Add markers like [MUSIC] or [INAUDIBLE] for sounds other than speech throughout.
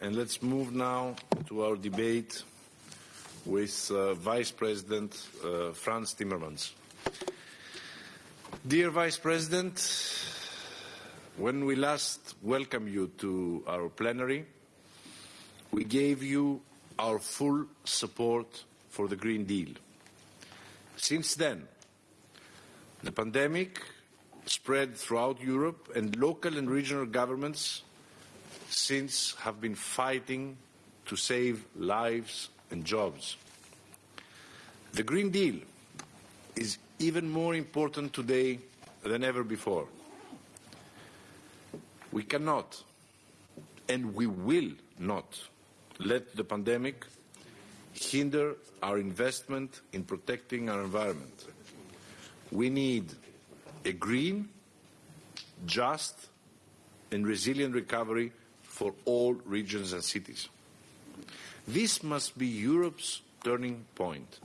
and let's move now to our debate with uh, Vice President uh, Frans Timmermans. Dear Vice President, when we last welcomed you to our plenary, we gave you our full support for the Green Deal. Since then, the pandemic spread throughout Europe and local and regional governments since have been fighting to save lives and jobs. The Green Deal is even more important today than ever before. We cannot and we will not let the pandemic hinder our investment in protecting our environment. We need a green, just and resilient recovery for all regions and cities. This must be Europe's turning point.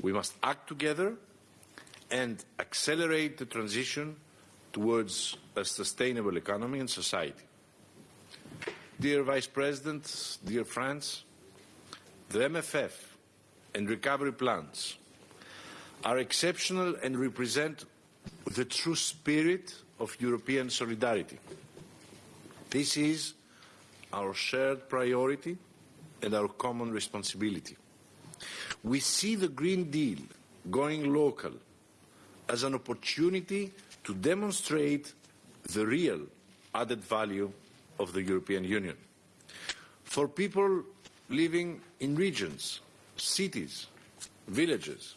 We must act together and accelerate the transition towards a sustainable economy and society. Dear Vice President, dear friends, the MFF and recovery plans are exceptional and represent the true spirit of European solidarity. This is our shared priority and our common responsibility. We see the Green Deal going local as an opportunity to demonstrate the real added value of the European Union. For people living in regions, cities, villages,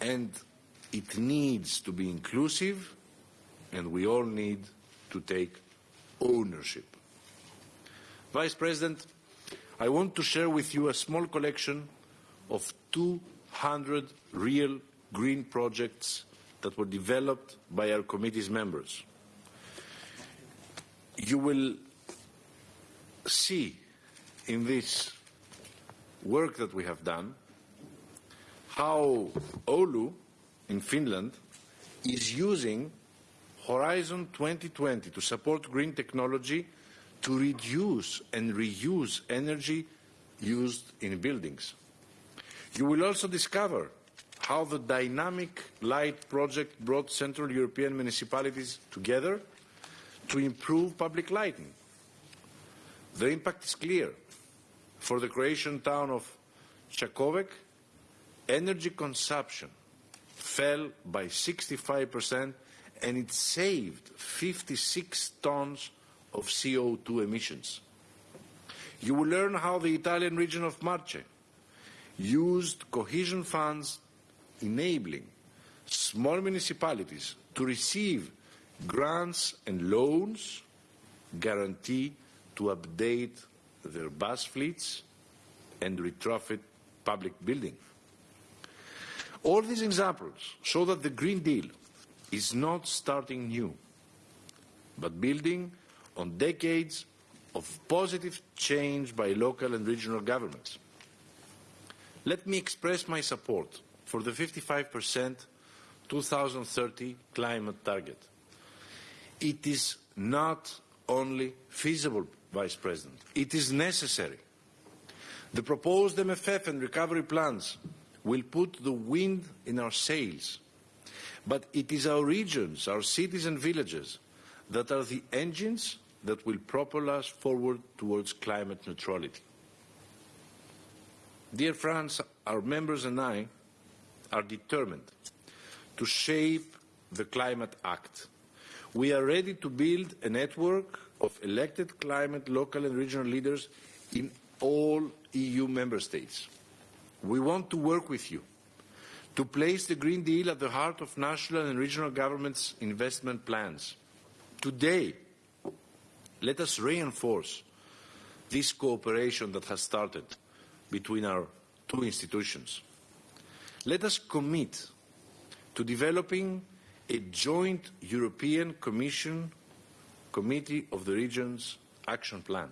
and it needs to be inclusive and we all need to take ownership. Vice President, I want to share with you a small collection of 200 real green projects that were developed by our committee's members. You will see in this work that we have done how Oulu in Finland is using Horizon 2020 to support green technology to reduce and reuse energy used in buildings. You will also discover how the Dynamic Light project brought Central European municipalities together to improve public lighting. The impact is clear. For the Croatian town of Čakovec, energy consumption fell by 65% and it saved 56 tons of CO2 emissions. You will learn how the Italian region of Marche used cohesion funds enabling small municipalities to receive grants and loans guarantee to update their bus fleets and retrofit public buildings. All these examples show that the Green Deal is not starting new, but building on decades of positive change by local and regional governments. Let me express my support for the 55% 2030 climate target. It is not only feasible, Vice President, it is necessary. The proposed MFF and recovery plans will put the wind in our sails, but it is our regions, our cities and villages that are the engines that will propel us forward towards climate neutrality. Dear friends, our members and I are determined to shape the Climate Act. We are ready to build a network of elected climate local and regional leaders in all EU member states. We want to work with you to place the Green Deal at the heart of national and regional governments' investment plans. Today, let us reinforce this cooperation that has started between our two institutions. Let us commit to developing a joint European Commission Committee of the Regions action plan.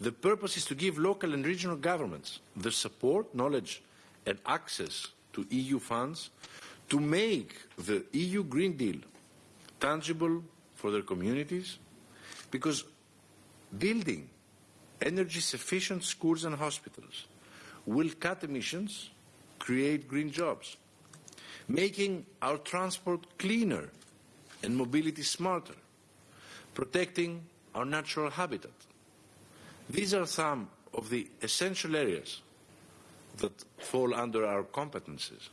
The purpose is to give local and regional governments the support, knowledge and access to EU funds to make the EU Green Deal tangible for their communities because building energy sufficient schools and hospitals will cut emissions, create green jobs, making our transport cleaner and mobility smarter, protecting our natural habitat. These are some of the essential areas that fall under our competences.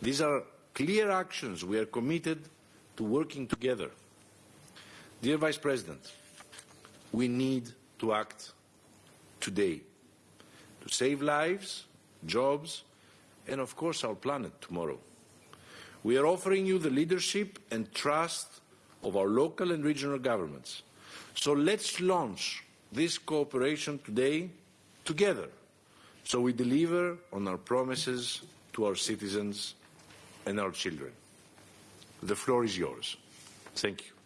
These are clear actions we are committed to working together. Dear Vice President, we need to act today to save lives, jobs, and of course our planet tomorrow. We are offering you the leadership and trust of our local and regional governments. So let's launch this cooperation today together so we deliver on our promises to our citizens and our children. The floor is yours. Thank you.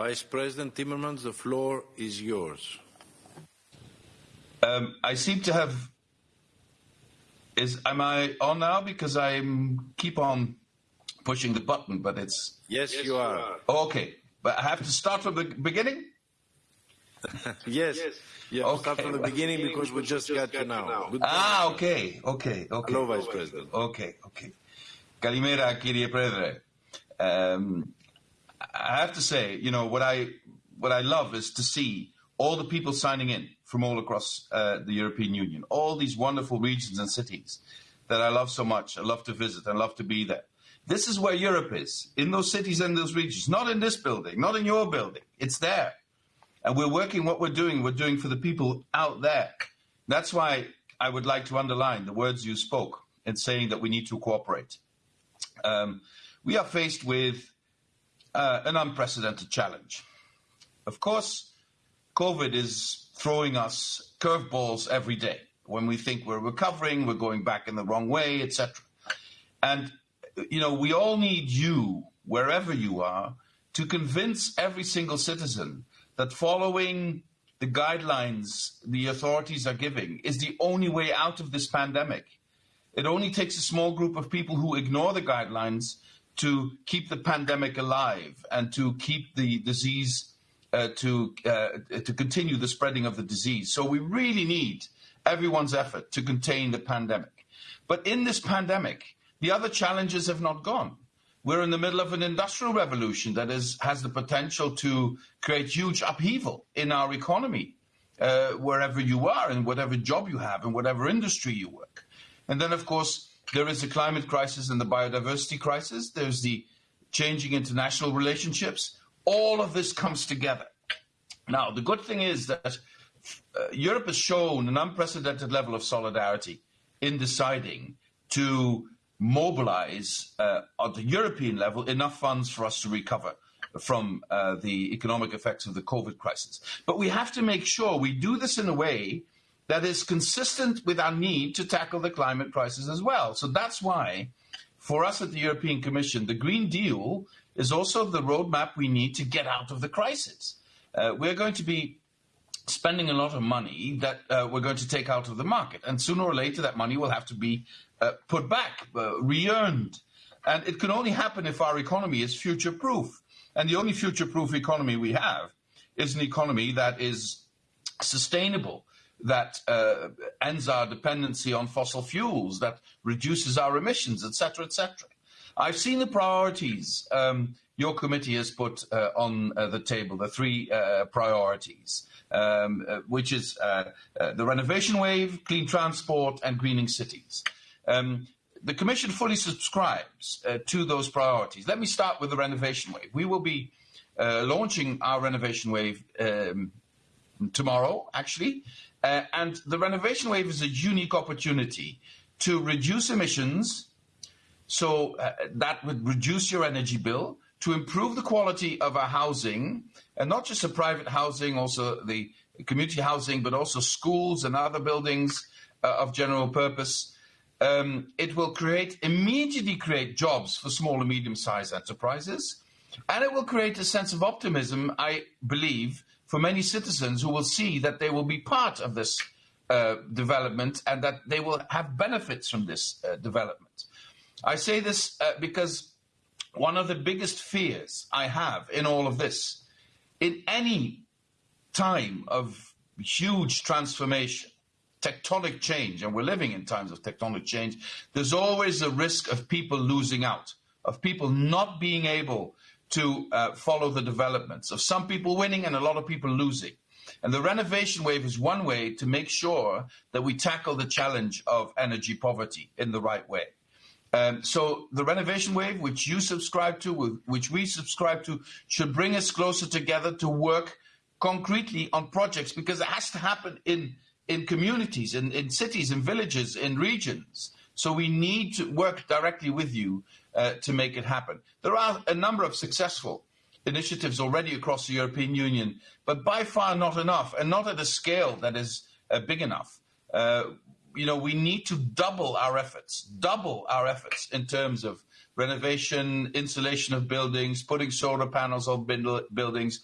Vice President Timmermans, the floor is yours. Um, I seem to have. Is am I on now? Because I keep on pushing the button, but it's. Yes, yes you, are. you, are. Okay, but I have to start from the beginning. [LAUGHS] yes. yes. Yeah, okay. start from the beginning because we just, just got, got you now. now. ah, okay, okay, okay. Hello, Vice President. Okay, okay. Kalimera, Kyrie Proedre. Um, I have to say, you know, what I what I love is to see all the people signing in from all across uh, the European Union, all these wonderful regions and cities that I love so much. I love to visit. I love to be there. This is where Europe is, in those cities and those regions, not in this building, not in your building. It's there. And we're working what we're doing, we're doing for the people out there. That's why I would like to underline the words you spoke in saying that we need to cooperate. Um, we are faced with uh, an unprecedented challenge. Of course, COVID is throwing us curveballs every day. When we think we're recovering, we're going back in the wrong way, etc. And you know, we all need you, wherever you are, to convince every single citizen that following the guidelines the authorities are giving is the only way out of this pandemic. It only takes a small group of people who ignore the guidelines to keep the pandemic alive and to keep the disease uh, to uh, to continue the spreading of the disease. So we really need everyone's effort to contain the pandemic. But in this pandemic, the other challenges have not gone. We're in the middle of an industrial revolution that is, has the potential to create huge upheaval in our economy, uh, wherever you are, in whatever job you have, in whatever industry you work. And then, of course, there is the climate crisis and the biodiversity crisis. There's the changing international relationships. All of this comes together. Now, the good thing is that uh, Europe has shown an unprecedented level of solidarity in deciding to mobilize uh, at the European level enough funds for us to recover from uh, the economic effects of the COVID crisis. But we have to make sure we do this in a way that is consistent with our need to tackle the climate crisis as well. So that's why, for us at the European Commission, the Green Deal is also the roadmap we need to get out of the crisis. Uh, we're going to be spending a lot of money that uh, we're going to take out of the market. And sooner or later, that money will have to be uh, put back, uh, re earned. And it can only happen if our economy is future proof. And the only future proof economy we have is an economy that is sustainable, that uh, ends our dependency on fossil fuels, that reduces our emissions, etc., etc. I've seen the priorities um, your committee has put uh, on uh, the table, the three uh, priorities, um, uh, which is uh, the renovation wave, clean transport, and greening cities. Um, the Commission fully subscribes to those priorities. Let me start with the renovation wave. We will be launching our renovation wave um, tomorrow, actually. Uh, and the renovation wave is a unique opportunity to reduce emissions, so uh, that would reduce your energy bill, to improve the quality of our housing, and not just the private housing, also the community housing, but also schools and other buildings uh, of general purpose. Um, it will create immediately create jobs for small and medium-sized enterprises, and it will create a sense of optimism, I believe, for many citizens who will see that they will be part of this uh, development and that they will have benefits from this uh, development. I say this uh, because one of the biggest fears I have in all of this, in any time of huge transformation, tectonic change, and we're living in times of tectonic change, there's always a risk of people losing out, of people not being able to uh, follow the developments, of some people winning and a lot of people losing. And the renovation wave is one way to make sure that we tackle the challenge of energy poverty in the right way. Um, so the renovation wave, which you subscribe to, which we subscribe to, should bring us closer together to work concretely on projects because it has to happen in in communities, in, in cities, in villages, in regions. So we need to work directly with you uh, to make it happen. There are a number of successful initiatives already across the European Union, but by far not enough, and not at a scale that is uh, big enough. Uh, you know, we need to double our efforts, double our efforts in terms of renovation, insulation of buildings, putting solar panels on buildings,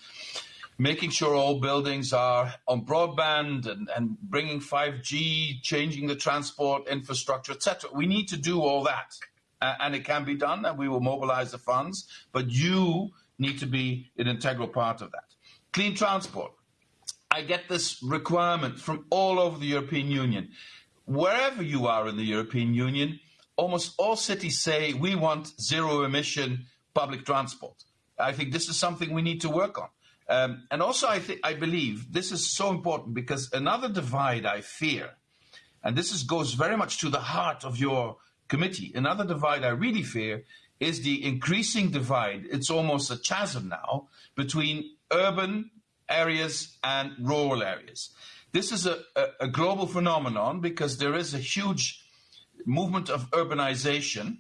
making sure all buildings are on broadband and, and bringing 5G, changing the transport infrastructure, etc. We need to do all that. And it can be done, and we will mobilize the funds, but you need to be an integral part of that. Clean transport. I get this requirement from all over the European Union. Wherever you are in the European Union, almost all cities say we want zero emission public transport. I think this is something we need to work on. Um, and also, I, I believe this is so important because another divide I fear, and this is, goes very much to the heart of your committee, another divide I really fear is the increasing divide. It's almost a chasm now between urban areas and rural areas. This is a, a, a global phenomenon because there is a huge movement of urbanization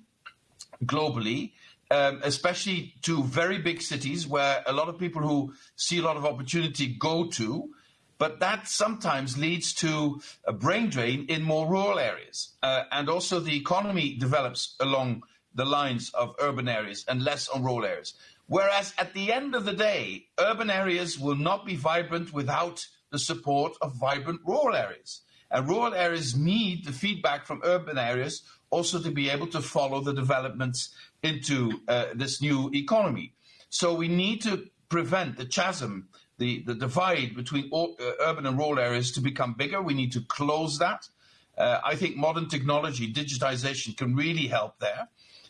globally um, especially to very big cities where a lot of people who see a lot of opportunity go to. But that sometimes leads to a brain drain in more rural areas. Uh, and also the economy develops along the lines of urban areas and less on rural areas. Whereas at the end of the day, urban areas will not be vibrant without the support of vibrant rural areas. And rural areas need the feedback from urban areas also to be able to follow the developments into uh, this new economy. So we need to prevent the chasm, the, the divide between all, uh, urban and rural areas to become bigger. We need to close that. Uh, I think modern technology, digitization can really help there.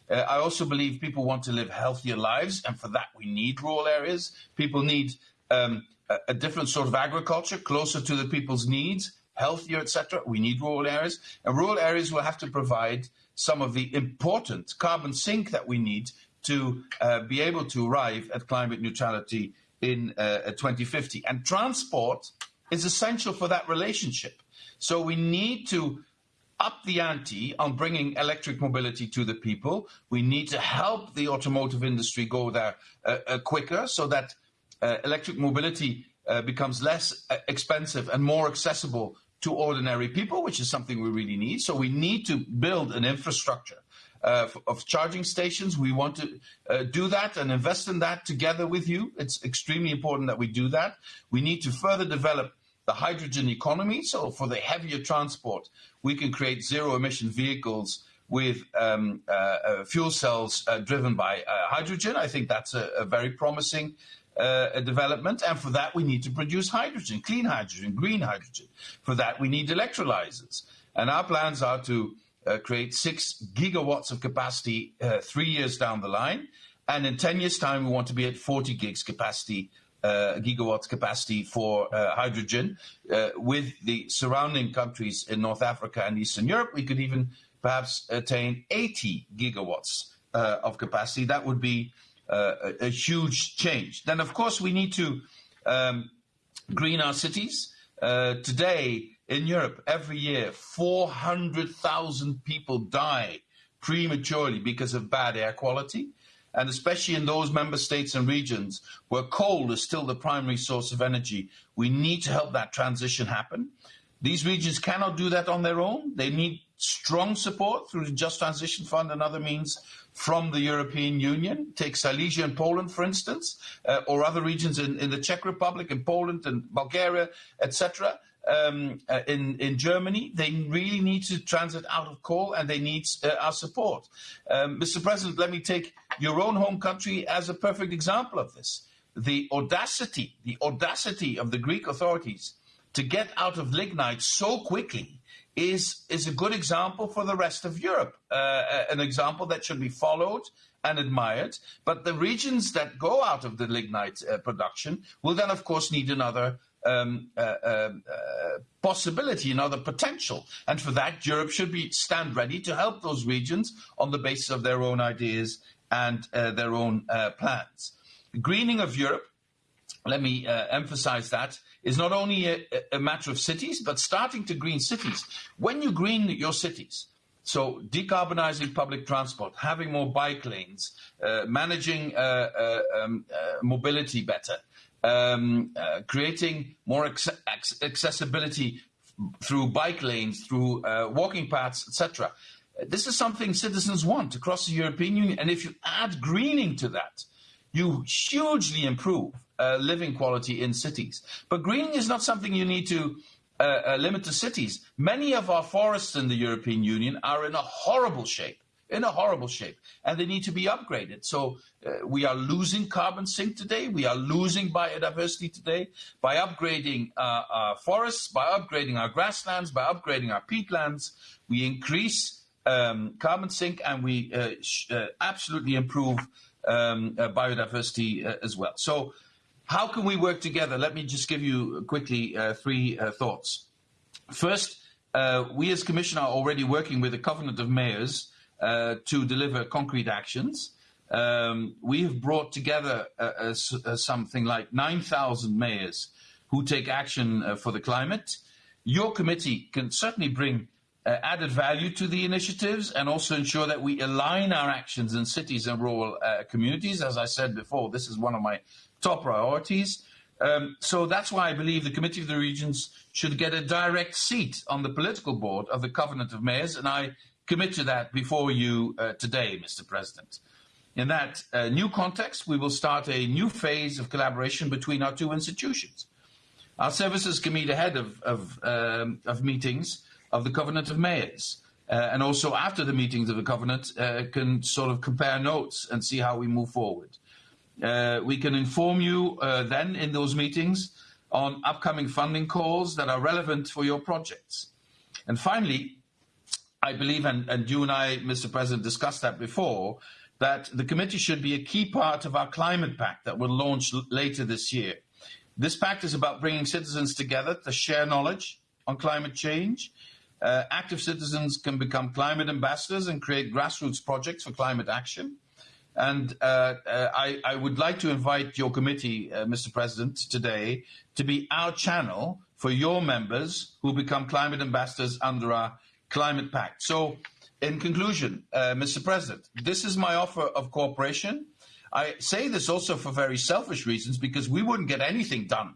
Uh, I also believe people want to live healthier lives, and for that we need rural areas. People need um, a, a different sort of agriculture, closer to the people's needs, healthier, etc. We need rural areas, and rural areas will have to provide some of the important carbon sink that we need to uh, be able to arrive at climate neutrality in uh, 2050. And transport is essential for that relationship. So we need to up the ante on bringing electric mobility to the people. We need to help the automotive industry go there uh, uh quicker so that uh, electric mobility uh, becomes less expensive and more accessible to ordinary people, which is something we really need. So we need to build an infrastructure uh, of charging stations. We want to uh, do that and invest in that together with you. It's extremely important that we do that. We need to further develop the hydrogen economy. So for the heavier transport, we can create zero emission vehicles with um, uh, uh fuel cells uh, driven by uh, hydrogen. I think that's a, a very promising uh, development, and for that we need to produce hydrogen, clean hydrogen, green hydrogen. For that we need electrolyzers, and our plans are to create six gigawatts of capacity uh, three years down the line, and in ten years' time we want to be at 40 gigs capacity. Uh, gigawatts capacity for uh, hydrogen. Uh, with the surrounding countries in North Africa and Eastern Europe, we could even perhaps attain 80 gigawatts of capacity. That would be uh, a, huge change. Then, of course, we need to um, green our cities. Uh, today in Europe, every year, 400,000 people die prematurely because of bad air quality. And especially in those member states and regions where coal is still the primary source of energy, we need to help that transition happen. These regions cannot do that on their own. They need strong support through the Just Transition Fund and other means from the European Union. Take Silesia and Poland, for instance, uh, or other regions in, in, the Czech Republic, in Poland and Bulgaria, etc. Um, uh, in, in Germany, they really need to transit out of coal and they need uh, our support. Um, Mr. President, let me take your own home country as a perfect example of this. The audacity, the audacity of the Greek authorities to get out of lignite so quickly is, is a good example for the rest of Europe, uh, uh, an example that should be followed and admired. But the regions that go out of the lignite uh, production will then, of course, need another um, uh, um, uh, possibility, another potential. And for that, Europe should be stand ready to help those regions on the basis of their own ideas and uh, their own plans. The greening of Europe, let me emphasize that, is not only a, a matter of cities, but starting to green cities. When you green your cities, so decarbonizing public transport, having more bike lanes, uh, managing uh, uh, um, uh, mobility better, um, uh, creating more accessibility through bike lanes, through uh, walking paths, etc. This is something citizens want across the European Union. And if you add greening to that, you hugely improve uh, living quality in cities. But greening is not something you need to uh, uh, limit to cities. Many of our forests in the European Union are in a horrible shape, in a horrible shape, and they need to be upgraded. So uh, we are losing carbon sink today. We are losing biodiversity today by upgrading uh, our forests, by upgrading our grasslands, by upgrading our peatlands. We increase um, carbon sink and we uh, absolutely improve um, uh, biodiversity uh, as well. So how can we work together? Let me just give you quickly uh, three thoughts. First, we as Commission are already working with the Covenant of Mayors to deliver concrete actions. Um, we have brought together uh, uh, something like 9,000 mayors who take action uh, for the climate. Your committee can certainly bring uh, added value to the initiatives and also ensure that we align our actions in cities and rural uh, communities. As I said before, this is one of my top priorities. Um, so that's why I believe the Committee of the Regions should get a direct seat on the political board of the Covenant of Mayors, and I commit to that before you uh, today, Mr. President. In that uh, new context, we will start a new phase of collaboration between our two institutions. Our services can meet ahead of, of, um, of meetings of the Covenant of Mayors. Uh, and also after the meetings of the Covenant, uh, can sort of compare notes and see how we move forward. Uh, we can inform you uh, then in those meetings on upcoming funding calls that are relevant for your projects. And finally, I believe, and, and you and I, Mr. President, discussed that before, that the committee should be a key part of our climate pact that will launch later this year. This pact is about bringing citizens together to share knowledge on climate change uh, active citizens can become climate ambassadors and create grassroots projects for climate action. And uh, uh, I, I, would like to invite your committee, uh, Mr. President, today to be our channel for your members who become climate ambassadors under our climate pact. So, in conclusion, uh, Mr. President, this is my offer of cooperation. I say this also for very selfish reasons because we wouldn't get anything done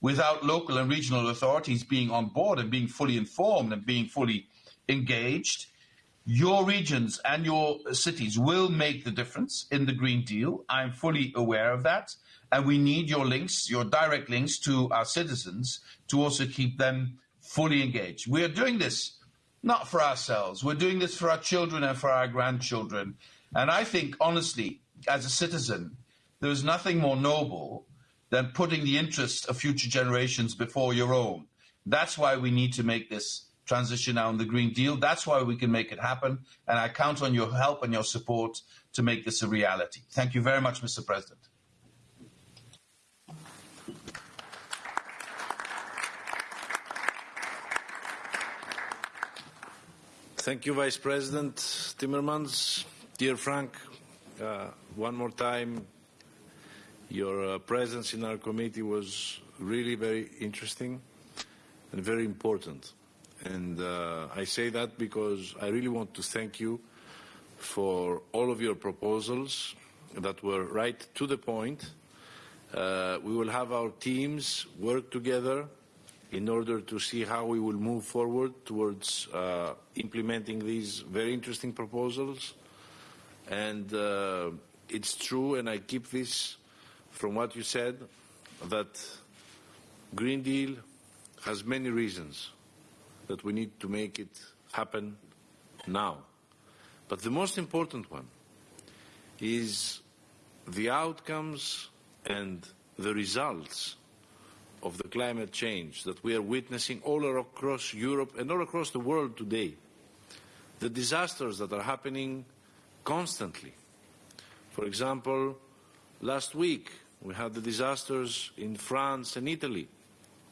without local and regional authorities being on board and being fully informed and being fully engaged, your regions and your cities will make the difference in the Green Deal. I'm fully aware of that. And we need your links, your direct links to our citizens to also keep them fully engaged. We are doing this not for ourselves. We're doing this for our children and for our grandchildren. And I think, honestly, as a citizen, there is nothing more noble than putting the interests of future generations before your own. That's why we need to make this transition now in the Green Deal. That's why we can make it happen. And I count on your help and your support to make this a reality. Thank you very much, Mr. President. Thank you, Vice President Timmermans. Dear Frank, uh, one more time, your uh, presence in our committee was really very interesting and very important. And uh, I say that because I really want to thank you for all of your proposals that were right to the point. Uh, we will have our teams work together in order to see how we will move forward towards uh, implementing these very interesting proposals. And uh, it's true, and I keep this from what you said, that Green Deal has many reasons that we need to make it happen now. But the most important one is the outcomes and the results of the climate change that we are witnessing all across Europe and all across the world today. The disasters that are happening constantly. For example, last week we had the disasters in France and Italy.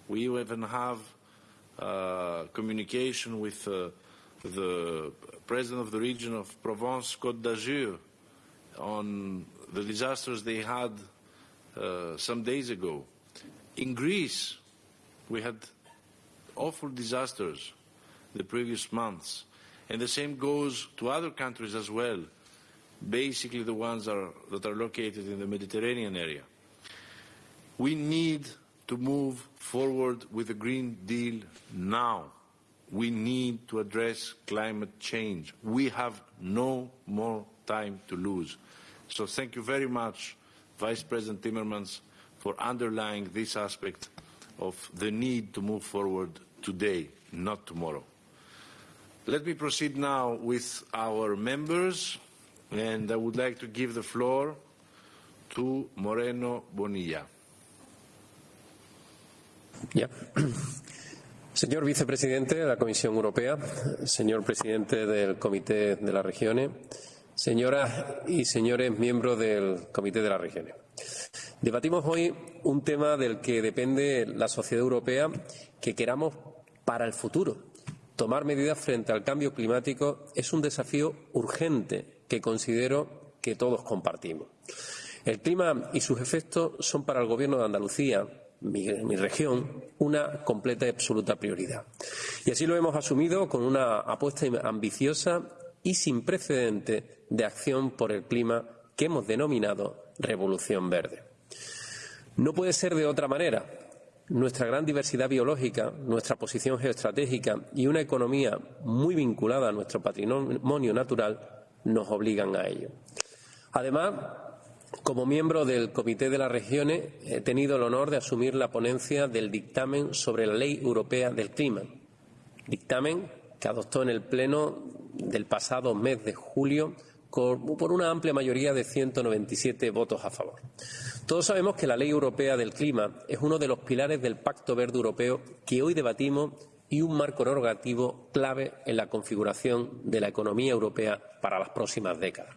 We even have uh, communication with uh, the president of the region of Provence Côte d'Azur on the disasters they had uh, some days ago. In Greece, we had awful disasters the previous months, and the same goes to other countries as well, basically the ones are, that are located in the Mediterranean area. We need to move forward with the Green Deal now. We need to address climate change. We have no more time to lose. So thank you very much, Vice President Timmermans, for underlying this aspect of the need to move forward today, not tomorrow. Let me proceed now with our members, and I would like to give the floor to Moreno Bonilla. Ya. [CLEARS THROAT] Señor vicepresidente de la Comisión Europea, señor presidente del Comité de las Regiones, señoras y señores miembros del Comité de las Regiones. Debatimos hoy un tema del que depende la sociedad europea que queramos para el futuro. Tomar medidas frente al cambio climático es un desafío urgente que considero que todos compartimos. El clima y sus efectos son para el Gobierno de Andalucía, mi, mi, región, una completa y absoluta prioridad. Y así lo hemos asumido con una apuesta ambiciosa y sin precedente de acción por el clima que hemos denominado Revolución Verde. No puede ser de otra manera. Nuestra gran diversidad biológica, nuestra posición geoestratégica y una economía muy vinculada a nuestro patrimonio natural nos obligan a ello. Además, como miembro del Comité de las Regiones, he tenido el honor de asumir la ponencia del dictamen sobre la Ley Europea del Clima, dictamen que adoptó en el Pleno del pasado mes de julio por una amplia mayoría de 197 votos a favor. Todos sabemos que la Ley Europea del Clima es uno de los pilares del Pacto Verde Europeo que hoy debatimos y un marco normativo clave en la configuración de la economía europea para las próximas décadas.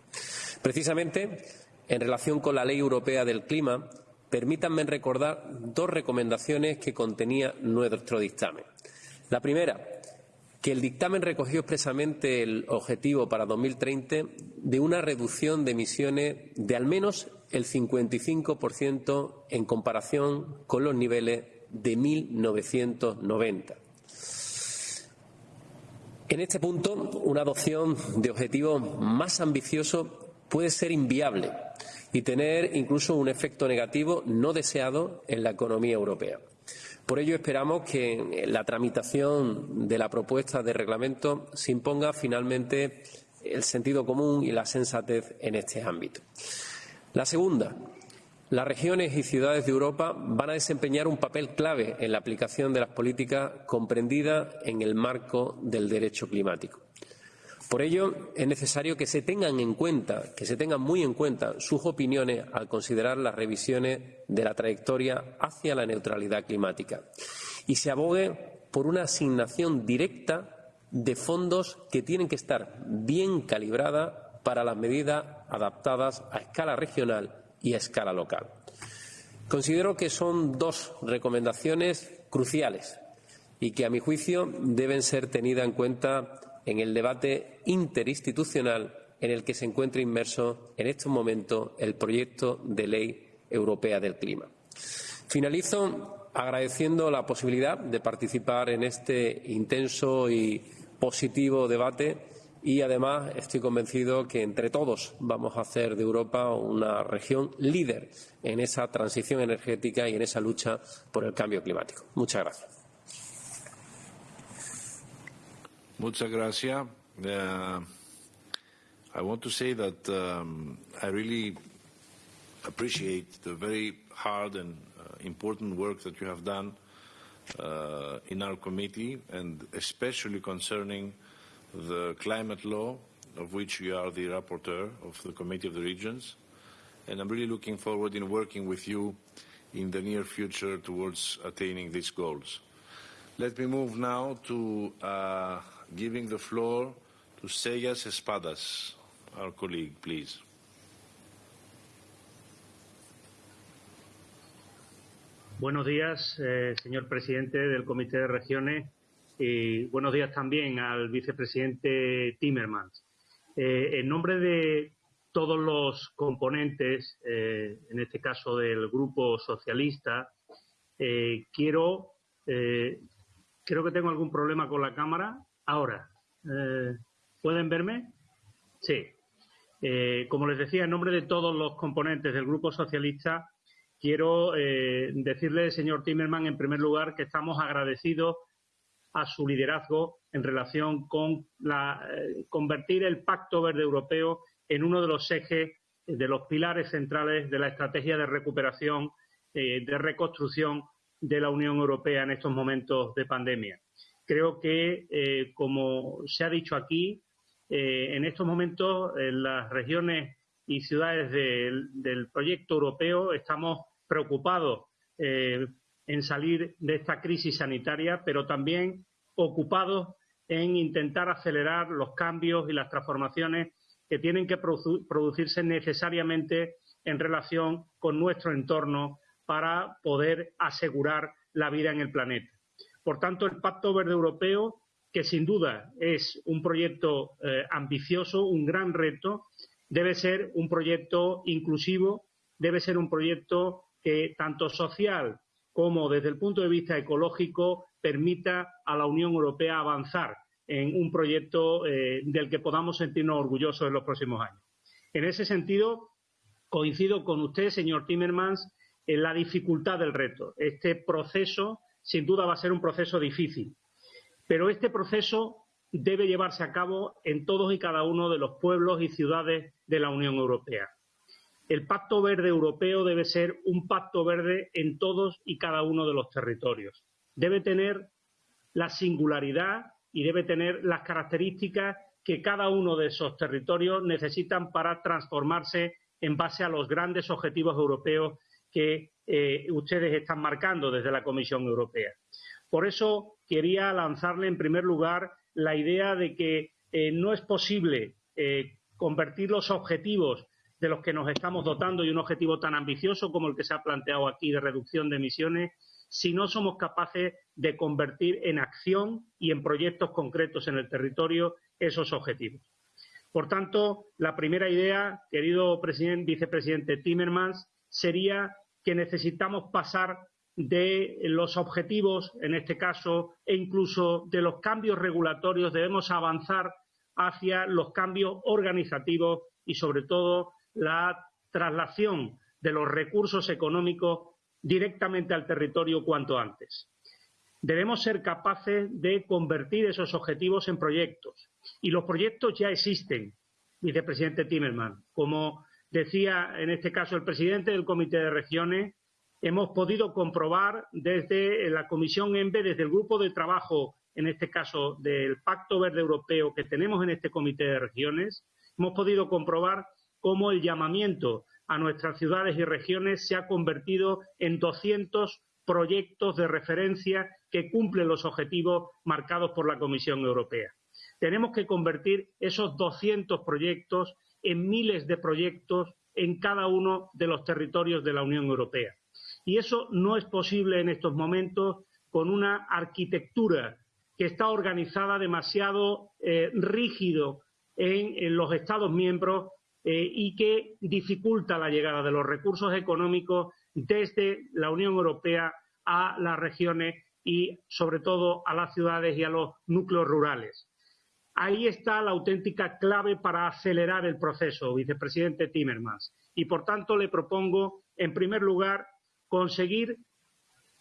Precisamente, en relación con la Ley Europea del Clima, permítanme recordar dos recomendaciones que contenía nuestro dictamen. La primera, que el dictamen recogió expresamente el objetivo para 2030 de una reducción de emisiones de al menos el 55% en comparación con los niveles de 1990. En este punto, una adopción de objetivos más ambiciosos puede ser inviable y tener incluso un efecto negativo no deseado en la economía europea. Por ello, esperamos que la tramitación de la propuesta de reglamento se imponga finalmente el sentido común y la sensatez en este ámbito. La segunda, las regiones y ciudades de Europa van a desempeñar un papel clave en la aplicación de las políticas comprendidas en el marco del derecho climático. Por ello, es necesario que se tengan en cuenta, que se tengan muy en cuenta sus opiniones al considerar las revisiones de la trayectoria hacia la neutralidad climática y se abogue por una asignación directa de fondos que tienen que estar bien calibradas para las medidas adaptadas a escala regional y a escala local. Considero que son dos recomendaciones cruciales y que, a mi juicio, deben ser tenidas en cuenta en el debate interinstitucional en el que se encuentra inmerso en estos momentos el proyecto de ley europea del clima. Finalizo agradeciendo la posibilidad de participar en este intenso y positivo debate y además estoy convencido que entre todos vamos a hacer de Europa una región líder en esa transición energética y en esa lucha por el cambio climático. Muchas gracias. Muchas gracias. Uh, I want to say that um, I really appreciate the very hard and uh, important work that you have done uh, in our committee, and especially concerning the climate law, of which you are the rapporteur of the Committee of the Regions. And I'm really looking forward in working with you in the near future towards attaining these goals. Let me move now to uh, giving the floor to Seyas Espadas, our colleague, please. Buenos días, eh, señor presidente del Comité de Regiones, y buenos días también al vicepresidente Timmermans. Eh, en nombre de todos los componentes, eh, en este caso del Grupo Socialista, quiero, creo que tengo algún problema con la cámara. Ahora, eh, ¿pueden verme? Sí. Eh, como les decía, en nombre de todos los componentes del Grupo Socialista, quiero eh, decirle, señor Timerman, en primer lugar, que estamos agradecidos a su liderazgo en relación con la, eh, convertir el Pacto Verde Europeo en uno de los ejes, de los pilares centrales de la estrategia de recuperación, eh, de reconstrucción de la Unión Europea en estos momentos de pandemia. Creo que, eh, como se ha dicho aquí, eh, en estos momentos en las regiones y ciudades del, proyecto europeo estamos preocupados eh, en salir de esta crisis sanitaria, pero también ocupados en intentar acelerar los cambios y las transformaciones que tienen que produ producirse necesariamente en relación con nuestro entorno para poder asegurar la vida en el planeta. Por tanto, el Pacto Verde Europeo, que sin duda es un proyecto eh, ambicioso, un gran reto, debe ser un proyecto inclusivo, debe ser un proyecto que tanto social como desde el punto de vista ecológico permita a la Unión Europea avanzar en un proyecto eh, del que podamos sentirnos orgullosos en los próximos años. En ese sentido, coincido con usted, señor Timmermans, en la dificultad del reto. Este proceso, sin duda, va a ser un proceso difícil, pero este proceso debe llevarse a cabo en todos y cada uno de los pueblos y ciudades de la Unión Europea. El Pacto Verde Europeo debe ser un pacto verde en todos y cada uno de los territorios. Debe tener la singularidad y debe tener las características que cada uno de esos territorios necesitan para transformarse en base a los grandes objetivos europeos que eh, ustedes están marcando desde la Comisión Europea. Por eso quería lanzarle en primer lugar la idea de que eh, no es posible eh, convertir los objetivos de los que nos estamos dotando y un objetivo tan ambicioso como el que se ha planteado aquí de reducción de emisiones, si no somos capaces de convertir en acción y en proyectos concretos en el territorio esos objetivos. Por tanto, la primera idea, querido vicepresidente Timmermans, sería que necesitamos pasar de los objetivos, en este caso, e incluso de los cambios regulatorios, debemos avanzar hacia los cambios organizativos y, sobre todo, la traslación de los recursos económicos directamente al territorio cuanto antes. Debemos ser capaces de convertir esos objetivos en proyectos. Y los proyectos ya existen, vicepresidente Timmermans. Como decía en este caso el presidente del Comité de Regiones, hemos podido comprobar desde la Comisión ENVE, desde el grupo de trabajo, en este caso del Pacto Verde Europeo que tenemos en este Comité de Regiones, hemos podido comprobar cómo el llamamiento a nuestras ciudades y regiones se ha convertido en 200 proyectos de referencia que cumplen los objetivos marcados por la Comisión Europea. Tenemos que convertir esos 200 proyectos en miles de proyectos en cada uno de los territorios de la Unión Europea. Y eso no es posible en estos momentos con una arquitectura que está organizada demasiado eh, rígido en, los Estados miembros eh, y que dificulta la llegada de los recursos económicos desde la Unión Europea a las regiones y sobre todo a las ciudades y a los núcleos rurales. Ahí está la auténtica clave para acelerar el proceso, vicepresidente Timmermans. Y por tanto le propongo, en primer lugar, conseguir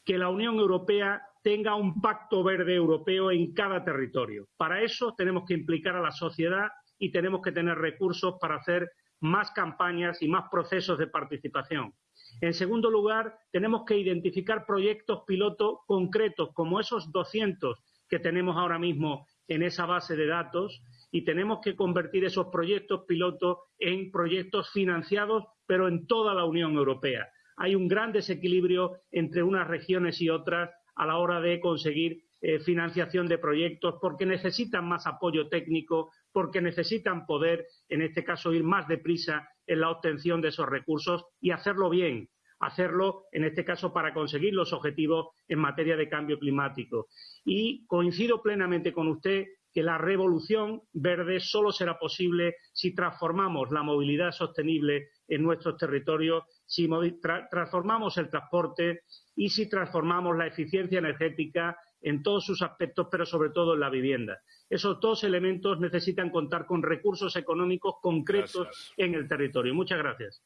que la Unión Europea tenga un pacto verde europeo en cada territorio. Para eso tenemos que implicar a la sociedad y tenemos que tener recursos para hacer más campañas y más procesos de participación. En segundo lugar, tenemos que identificar proyectos piloto concretos, como esos 200 que tenemos ahora mismo en esa base de datos, y tenemos que convertir esos proyectos piloto en proyectos financiados, pero en toda la Unión Europea. Hay un gran desequilibrio entre unas regiones y otras a la hora de conseguir eh, financiación de proyectos porque necesitan más apoyo técnico, porque necesitan poder, en este caso, ir más deprisa en la obtención de esos recursos y hacerlo bien, hacerlo, en este caso, para conseguir los objetivos en materia de cambio climático. Y coincido plenamente con usted que la revolución verde solo será posible si transformamos la movilidad sostenible en nuestros territorios, si tra transformamos el transporte y si transformamos la eficiencia energética en todos sus aspectos, pero sobre todo en la vivienda. Esos dos elementos necesitan contar con recursos económicos concretos gracias. en el territorio. Muchas gracias.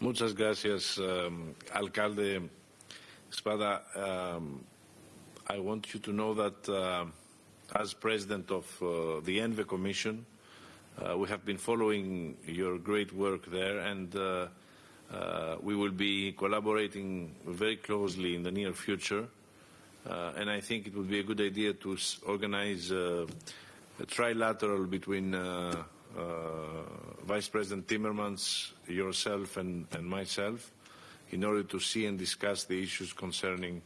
Muchas gracias, um, alcalde Espada. Um, I want you to know that uh, as president of uh, the ENVE Commission, uh, we have been following your great work there and uh, uh, we will be collaborating very closely in the near future. Uh, and I think it would be a good idea to organize a trilateral between Vice President Timmermans, yourself, and, and, myself in order to see and discuss the issues concerning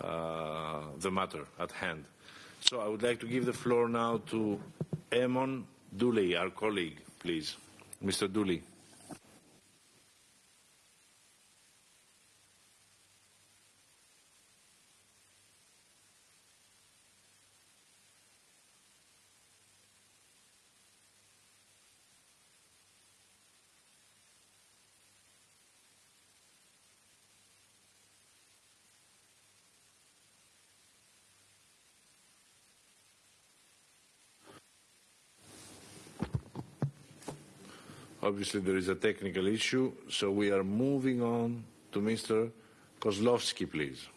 uh, the matter at hand. So I would like to give the floor now to Eamon Dooley, our colleague, please. Mr. Dooley. Obviously, there is a technical issue, so we are moving on to Mr. Kozlowski, please.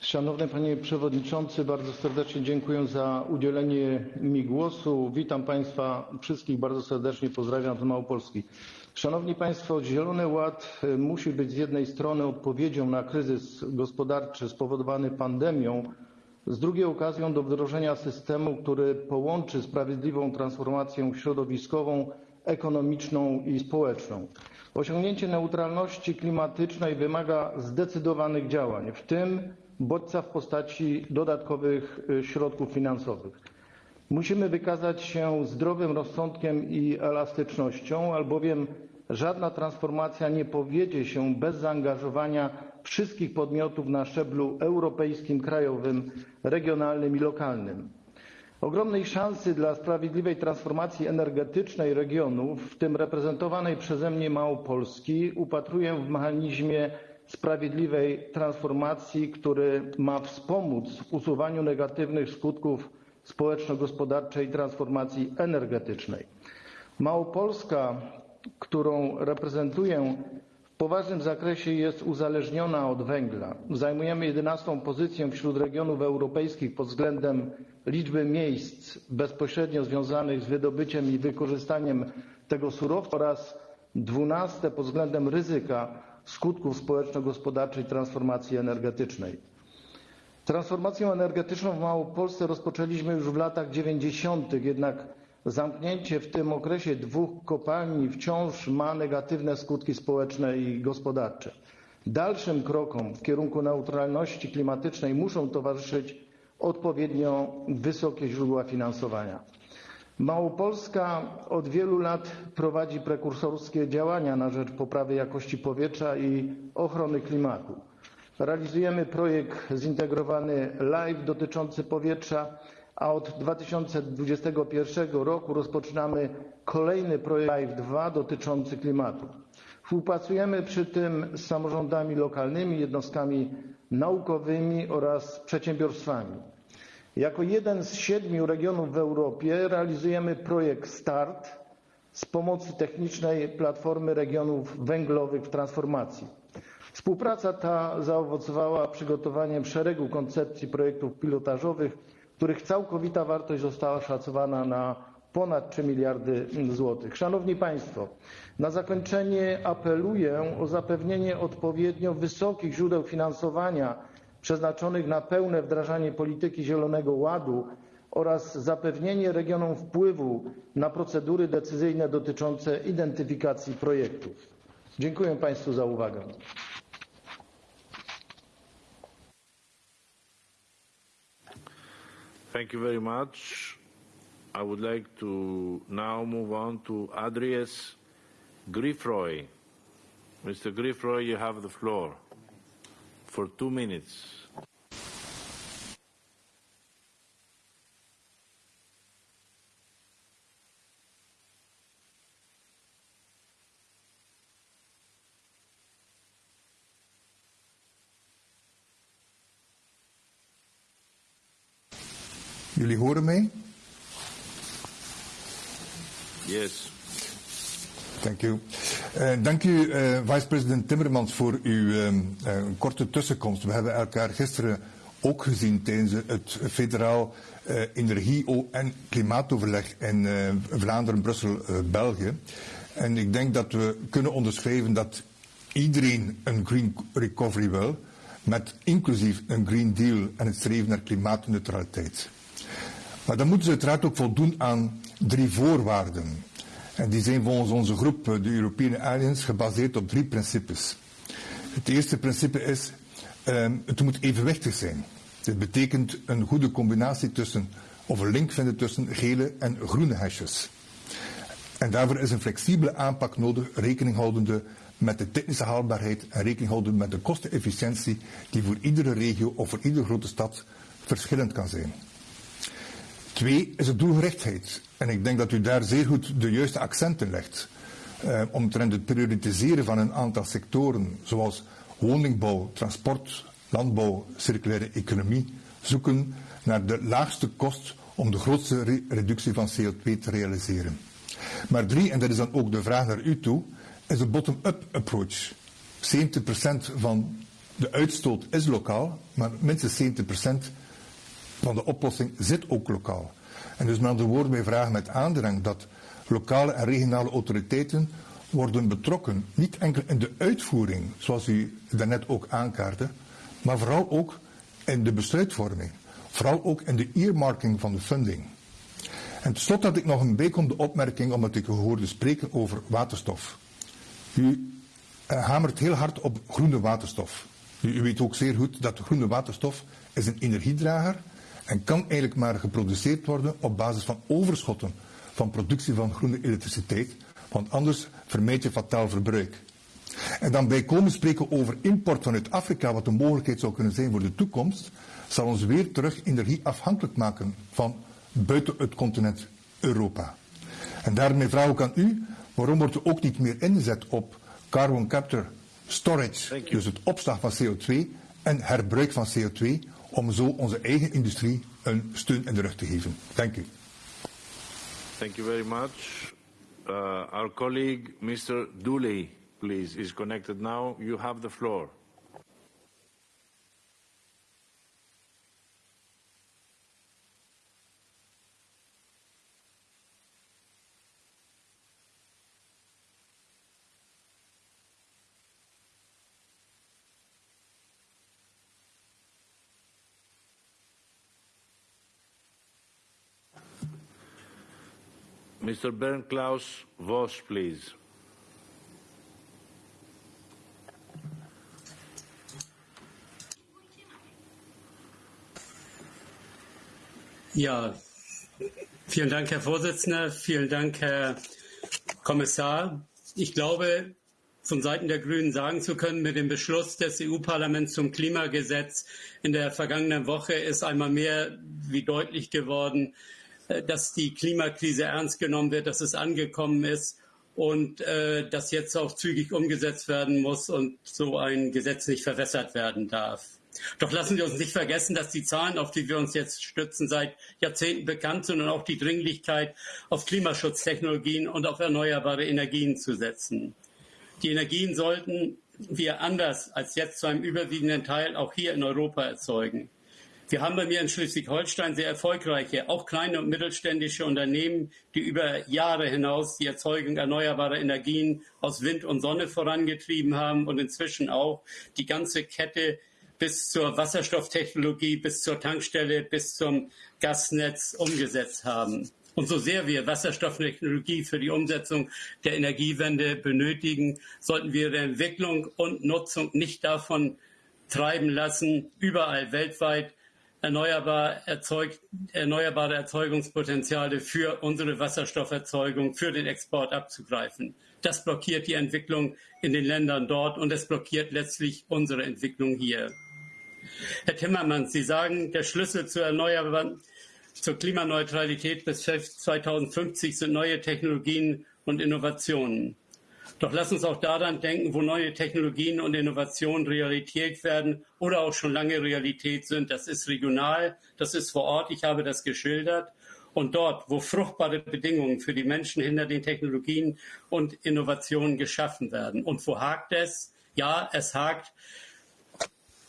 Szanowny Panie Przewodniczący, bardzo serdecznie dziękuję za udzielenie mi głosu. Witam Państwa wszystkich bardzo serdecznie, pozdrawiam z Małopolski. Szanowni Państwo, Zielony Ład musi być z jednej strony odpowiedzią na kryzys gospodarczy spowodowany pandemią, z drugiej okazją do wdrożenia systemu, który połączy sprawiedliwą transformację środowiskową, ekonomiczną i społeczną. Osiągnięcie neutralności klimatycznej wymaga zdecydowanych działań, w tym bodźca w postaci dodatkowych środków finansowych. Musimy wykazać się zdrowym rozsądkiem i elastycznością, albowiem żadna transformacja nie powiedzie się bez zaangażowania wszystkich podmiotów na szczeblu europejskim, krajowym, regionalnym i lokalnym. Ogromnej szansy dla sprawiedliwej transformacji energetycznej regionów, w tym reprezentowanej przeze mnie Małopolski, upatruję w mechanizmie sprawiedliwej transformacji, który ma wspomóc w usuwaniu negatywnych skutków społeczno-gospodarczej transformacji energetycznej. Małopolska, którą reprezentuję, w poważnym zakresie jest uzależniona od węgla. Zajmujemy 11 pozycję wśród regionów europejskich pod względem liczby miejsc bezpośrednio związanych z wydobyciem i wykorzystaniem tego surowca oraz 12 pod względem ryzyka skutków społeczno-gospodarczej transformacji energetycznej. Transformację energetyczną w Małopolsce rozpoczęliśmy już w latach 90., jednak zamknięcie w tym okresie dwóch kopalni wciąż ma negatywne skutki społeczne i gospodarcze. Dalszym krokom w kierunku neutralności klimatycznej muszą towarzyszyć odpowiednio wysokie źródła finansowania. Małopolska od wielu lat prowadzi prekursorskie działania na rzecz poprawy jakości powietrza i ochrony klimatu. Realizujemy projekt zintegrowany LIFE dotyczący powietrza, a od 2021 roku rozpoczynamy kolejny projekt LIFE 2 dotyczący klimatu. Współpracujemy przy tym z samorządami lokalnymi, jednostkami naukowymi oraz przedsiębiorstwami. Jako jeden z siedmiu regionów w Europie realizujemy projekt START z pomocy technicznej Platformy Regionów Węglowych w Transformacji. Współpraca ta zaowocowała przygotowaniem szeregu koncepcji projektów pilotażowych, których całkowita wartość została szacowana na ponad 3 miliardy złotych. Szanowni Państwo, na zakończenie apeluję o zapewnienie odpowiednio wysokich źródeł finansowania przeznaczonych na pełne wdrażanie polityki Zielonego Ładu oraz zapewnienie regionom wpływu na procedury decyzyjne dotyczące identyfikacji projektów. Dziękuję Państwu za uwagę. Thank you very much. I would like to now move on to Andries Gryffroy. Mr. Gryffroy, you have the floor for two minutes. Jullie horen mij? Yes. Dank u. Uh, dank u, uh, vice-president Timmermans, voor uw uh, korte tussenkomst. We hebben elkaar gisteren ook gezien tijdens het federaal energie- en klimaatoverleg in Vlaanderen, Brussel, België. En ik denk dat we kunnen onderschrijven dat iedereen een green recovery wil, met inclusief een green deal en het streven naar klimaatneutraliteit. Maar dan moeten ze uiteraard ook voldoen aan drie voorwaarden. En die zijn volgens onze groep, de European Alliance, gebaseerd op drie principes. Het eerste principe is, um, het moet evenwichtig zijn. Dit betekent een goede combinatie tussen, of een link vinden tussen gele en groene hesjes. En daarvoor is een flexibele aanpak nodig, rekening houdende met de technische haalbaarheid en rekening houdende met de kostenefficiëntie die voor iedere regio of voor iedere grote stad verschillend kan zijn. Twee is de doelgerichtheid. En ik denk dat u daar zeer goed de juiste accenten legt. Uh, omtrent het prioritiseren van een aantal sectoren, zoals woningbouw, transport, landbouw, circulaire economie, zoeken naar de laagste kost om de grootste re reductie van CO2 te realiseren. Maar drie, en dat is dan ook de vraag naar u toe, is de bottom-up approach. 70% van de uitstoot is lokaal, maar minstens 70% van de oplossing zit ook lokaal. En dus met andere woorden, wij vragen met aandrang dat lokale en regionale autoriteiten worden betrokken. Niet enkel in de uitvoering, zoals u daarnet ook aankaartte, maar vooral ook in de besluitvorming. Vooral ook in de earmarking van de funding. En tenslotte had ik nog een bijkomende opmerking, omdat ik u hoorde spreken over waterstof. U uh, hamert heel hard op groene waterstof. U, u weet ook zeer goed dat groene waterstof is een energiedrager en kan eigenlijk maar geproduceerd worden op basis van overschotten van productie van groene elektriciteit, want anders vermijd je fataal verbruik. En dan bijkomend spreken over import vanuit Afrika, wat een mogelijkheid zou kunnen zijn voor de toekomst, zal ons weer terug energie afhankelijk maken van buiten het continent Europa. En daarmee vraag ik aan u, waarom wordt er ook niet meer ingezet op carbon capture storage, dus het opslag van CO2 en herbruik van CO2, om zo onze eigen industrie een steun in de rug te geven. Dank u. Thank you very much. Uh, our colleague, Mr. Dooley, please, is connected now. You have the floor. Mr. Bernd Klaus Voss, please. Ja, vielen Dank, Herr Vorsitzender. Vielen Dank, Herr Kommissar. Ich glaube, von Seiten der Grünen sagen zu können, mit dem Beschluss des EU-Parlaments zum Klimagesetz in der vergangenen Woche ist einmal mehr wie deutlich geworden, dass die Klimakrise ernst genommen wird, dass es angekommen ist und äh, das jetzt auch zügig umgesetzt werden muss und so ein Gesetz nicht verwässert werden darf. Doch lassen Sie uns nicht vergessen, dass die Zahlen, auf die wir uns jetzt stützen, seit Jahrzehnten bekannt sind und auch die Dringlichkeit, auf Klimaschutztechnologien und auf erneuerbare Energien zu setzen. Die Energien sollten wir anders als jetzt zu einem überwiegenden Teil auch hier in Europa erzeugen. Wir haben bei mir in Schleswig-Holstein sehr erfolgreiche, auch kleine und mittelständische Unternehmen, die über Jahre hinaus die Erzeugung erneuerbarer Energien aus Wind und Sonne vorangetrieben haben und inzwischen auch die ganze Kette bis zur Wasserstofftechnologie, bis zur Tankstelle, bis zum Gasnetz umgesetzt haben. Und so sehr wir Wasserstofftechnologie für die Umsetzung der Energiewende benötigen, sollten wir die Entwicklung und Nutzung nicht davon treiben lassen, überall weltweit erneuerbar erzeugt, erneuerbare Erzeugungspotenziale für unsere Wasserstofferzeugung, für den Export abzugreifen. Das blockiert die Entwicklung in den Ländern dort und es blockiert letztlich unsere Entwicklung hier. Herr Timmermans, Sie sagen, der Schlüssel zur erneuerbaren, zur Klimaneutralität bis 2050 sind neue Technologien und Innovationen. Doch lass uns auch daran denken, wo neue Technologien und Innovationen Realität werden oder auch schon lange Realität sind. Das ist regional, das ist vor Ort, ich habe das geschildert. Und dort, wo fruchtbare Bedingungen für die Menschen hinter den Technologien und Innovationen geschaffen werden. Und wo hakt es? Ja, es hakt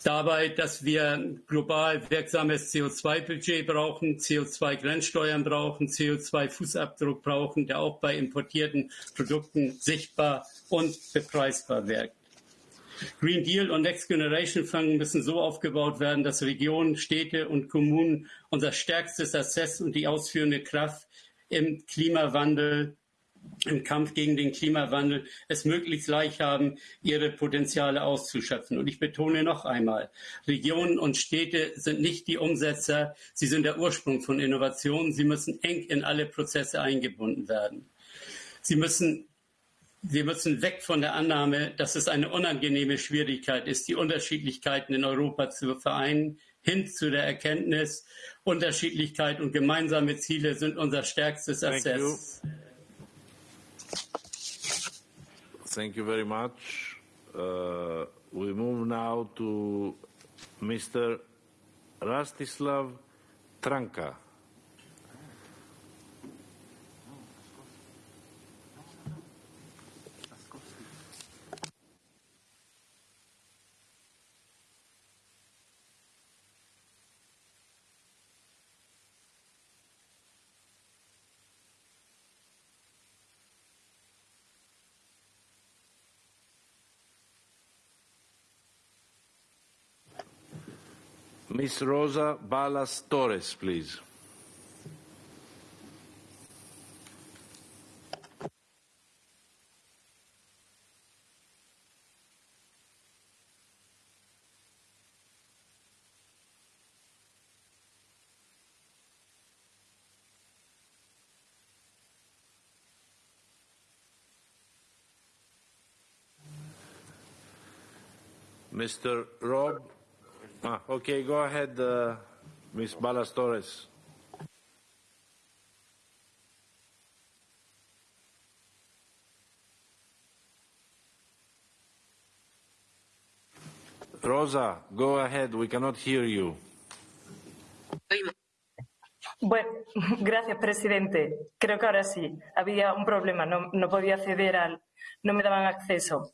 dabei, dass wir global wirksames CO2-Budget brauchen, CO2-Grenzsteuern brauchen, CO2-Fußabdruck brauchen, der auch bei importierten Produkten sichtbar und bepreisbar wirkt. Green Deal und Next Generation Fund müssen so aufgebaut werden, dass Regionen, Städte und Kommunen unser stärkstes Assess und die ausführende Kraft im Klimawandel im Kampf gegen den Klimawandel es möglichst leicht haben, ihre Potenziale auszuschöpfen. Und ich betone noch einmal, Regionen und Städte sind nicht die Umsetzer, sie sind der Ursprung von Innovationen. Sie müssen eng in alle Prozesse eingebunden werden. Sie müssen wir müssen weg von der Annahme, dass es eine unangenehme Schwierigkeit ist, die Unterschiedlichkeiten in Europa zu vereinen, hin zu der Erkenntnis, Unterschiedlichkeit und gemeinsame Ziele sind unser stärkstes Assess. Thank you very much. Uh, we move now to Mr. Rastislav Trnka. Miss Rosa Balas Torres, please. Mr. Rob Ah, okay, go ahead, uh, Ms. Balas Torres. Rosa, go ahead, we cannot hear you. Bueno, [LAUGHS] gracias, presidente. Creo que ahora sí. Había un problema, no, no podía acceder al. no me daban acceso.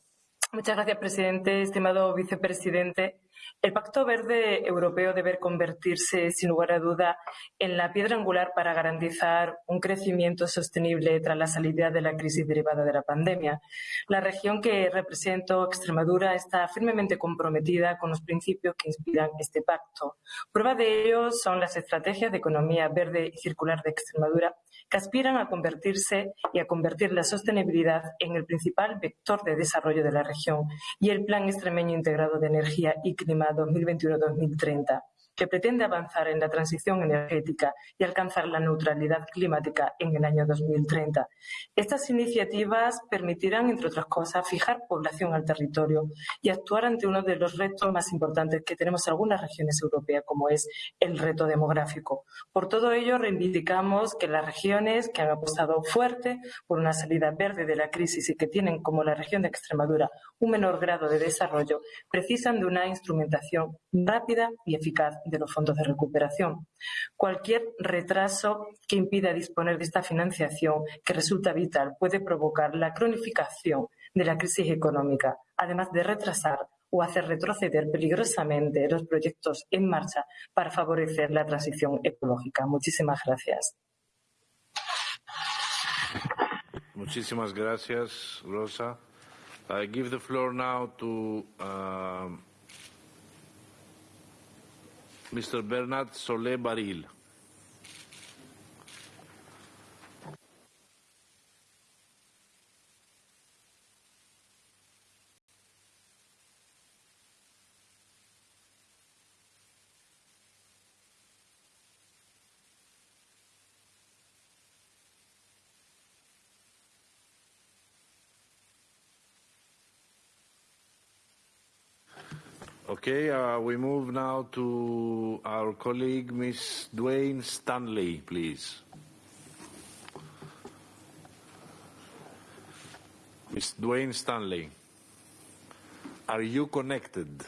Muchas gracias, presidente, estimado vicepresidente. El Pacto Verde Europeo debe convertirse, sin lugar a duda, en la piedra angular para garantizar un crecimiento sostenible tras la salida de la crisis derivada de la pandemia. La región que represento, Extremadura, está firmemente comprometida con los principios que inspiran este pacto. Prueba de ello son las estrategias de economía verde y circular de Extremadura, que aspiran a convertirse y a convertir la sostenibilidad en el principal vector de desarrollo de la región y el Plan Extremeño Integrado de Energía y Clima 2021-2030 que pretende avanzar en la transición energética y alcanzar la neutralidad climática en el año 2030. Estas iniciativas permitirán, entre otras cosas, fijar población al territorio y actuar ante uno de los retos más importantes que tenemos algunas regiones europeas, como es el reto demográfico. Por todo ello, reivindicamos que las regiones que han apostado fuerte por una salida verde de la crisis y que tienen, como la región de Extremadura, un menor grado de desarrollo, precisan de una instrumentación rápida y eficaz de los fondos de recuperación. Cualquier retraso que impida disponer de esta financiación, que resulta vital, puede provocar la cronificación de la crisis económica, además de retrasar o hacer retroceder peligrosamente los proyectos en marcha para favorecer la transición ecológica. Muchísimas gracias. Muchísimas gracias, Rosa. I give the floor now to uh, Mr. Bernard Solé Barril. Okay, uh, we move now to our colleague, Ms. Dwayne Stanley, please. Ms. Dwayne Stanley, are you connected?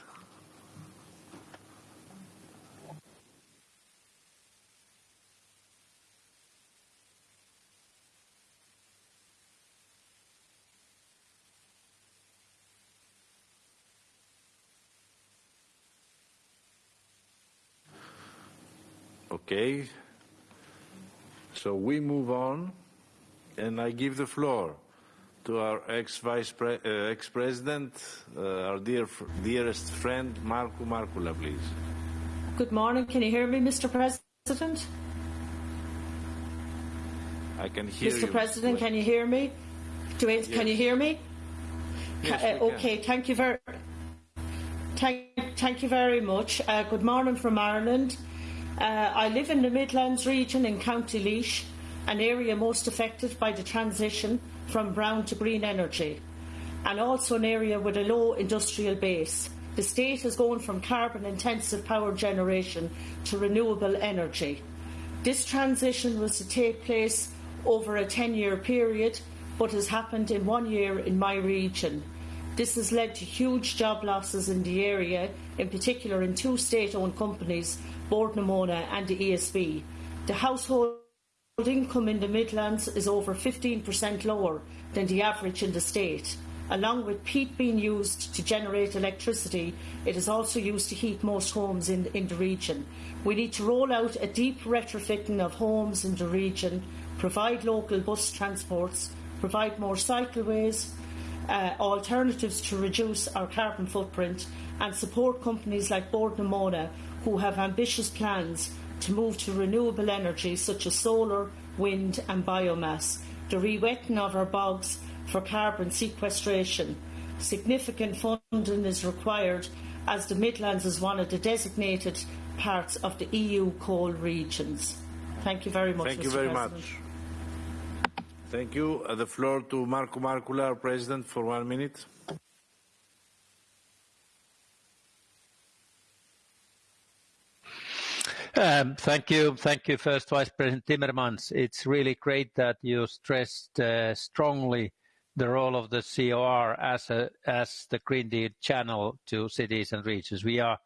Okay. So we move on, and I give the floor to our ex-vice pre uh, ex-president, uh, our dear dearest friend, Markku Markkula, please. Good morning. Can you hear me, Mr. President? I can hear Mr. you. Mr. President, can you hear me? Do it, Yes. Can you hear me? Yes, uh, okay, thank you very, thank, thank you very much. Uh, good morning from Ireland. Uh, I live in the Midlands region in County Laois, an area most affected by the transition from brown to green energy, and also an area with a low industrial base. The state is going from carbon intensive power generation to renewable energy. This transition was to take place over a 10 year period, but has happened in one year in my region. This has led to huge job losses in the area, in particular in two state owned companies, Bord na Móna and the ESB. The household income in the Midlands is over 15% lower than the average in the state. Along with peat being used to generate electricity, it is also used to heat most homes in, in the region. We need to roll out a deep retrofitting of homes in the region, provide local bus transports, provide more cycleways, uh, alternatives to reduce our carbon footprint, and support companies like Bord na Móna who have ambitious plans to move to renewable energy such as solar, wind, and biomass, the re-wetting of our bogs for carbon sequestration. Significant funding is required as the Midlands is one of the designated parts of the EU coal regions. Thank you very much. Thank you very President. much. Thank you. Uh, the floor to Markku Markkula, our president, for one minute. Thank you. Thank you, First Vice President Timmermans. It's really great that you stressed uh, strongly the role of the COR as the Green Deal channel to cities and regions. We are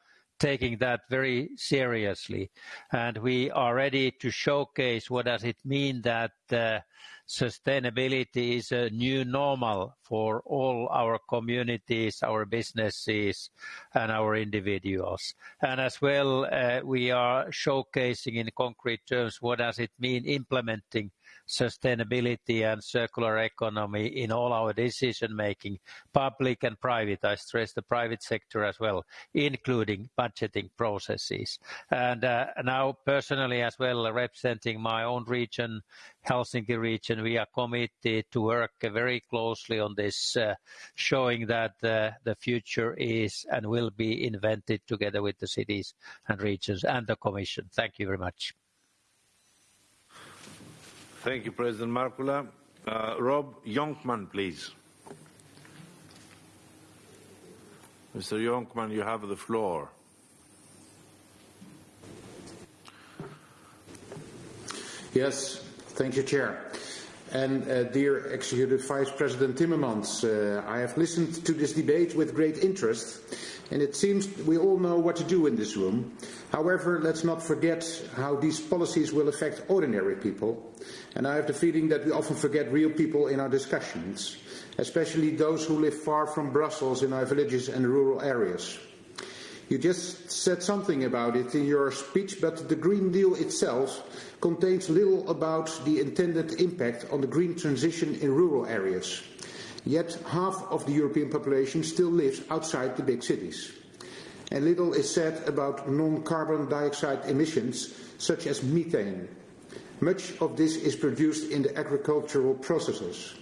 taking that very seriously, and we are ready to showcase what does it mean that uh, sustainability is a new normal for all our communities, our businesses, and our individuals. And as well, uh, we are showcasing in concrete terms what does it mean implementing sustainability and circular economy in all our decision making, public and private. I stress the private sector as well, including budgeting processes. And uh, now personally as well, representing my own region, Helsinki region, we are committed to work very closely on this, uh, showing that uh, the future is and will be invented together with the cities and regions and the Commission. Thank you very much. Thank you, President Markkula. Uh, Rob Jonkman, please. Mr. Jonkman, you have the floor. Yes, thank you, Chair. And uh, dear Executive Vice President Timmermans, uh, I have listened to this debate with great interest, and it seems we all know what to do in this room. However, let's not forget how these policies will affect ordinary people, and I have the feeling that we often forget real people in our discussions, especially those who live far from Brussels in our villages and rural areas. You just said something about it in your speech, but the Green Deal itself contains little about the intended impact on the green transition in rural areas. Yet half of the European population still lives outside the big cities. And little is said about non-carbon dioxide emissions, such as methane. Much of this is produced in the agricultural processes.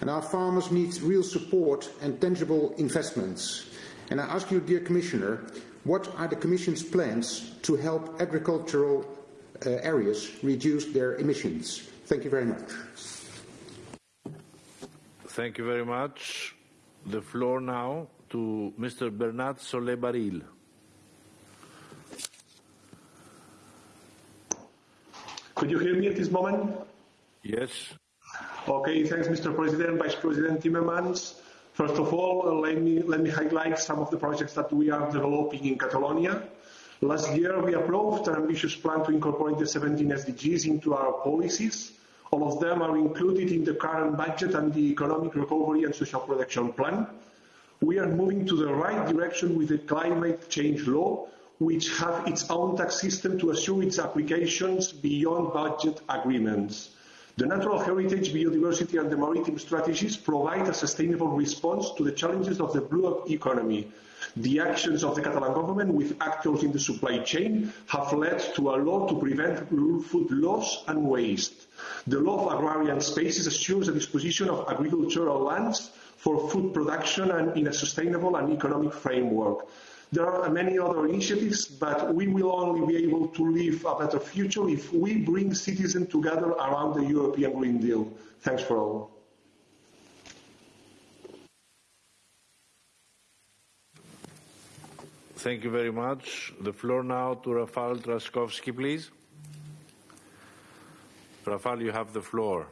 And our farmers need real support and tangible investments. And I ask you, dear Commissioner, what are the Commission's plans to help agricultural uh, areas reduce their emissions? Thank you very much. Thank you very much. The floor now to Mr. Bernard Solé Barril. Could you hear me at this moment? Yes. Okay, thanks, Mr. President, Vice President Timmermans. First of all, uh, let me, let me highlight some of the projects that we are developing in Catalonia. Last year, we approved an ambitious plan to incorporate the 17 SDGs into our policies. All of them are included in the current budget and the Economic Recovery and Social Protection Plan. We are moving to the right direction with the climate change law, which have its own tax system to assure its applications beyond budget agreements. The natural heritage, biodiversity and the maritime strategies provide a sustainable response to the challenges of the blue economy. The actions of the Catalan government with actors in the supply chain have led to a law to prevent food loss and waste. The law of agrarian spaces assures the disposition of agricultural lands for food production and in a sustainable and economic framework. There are many other initiatives, but we will only be able to live a better future if we bring citizens together around the European Green Deal. Thanks for all. Thank you very much. The floor now to Rafal Trzaskowski, please. Rafal, you have the floor.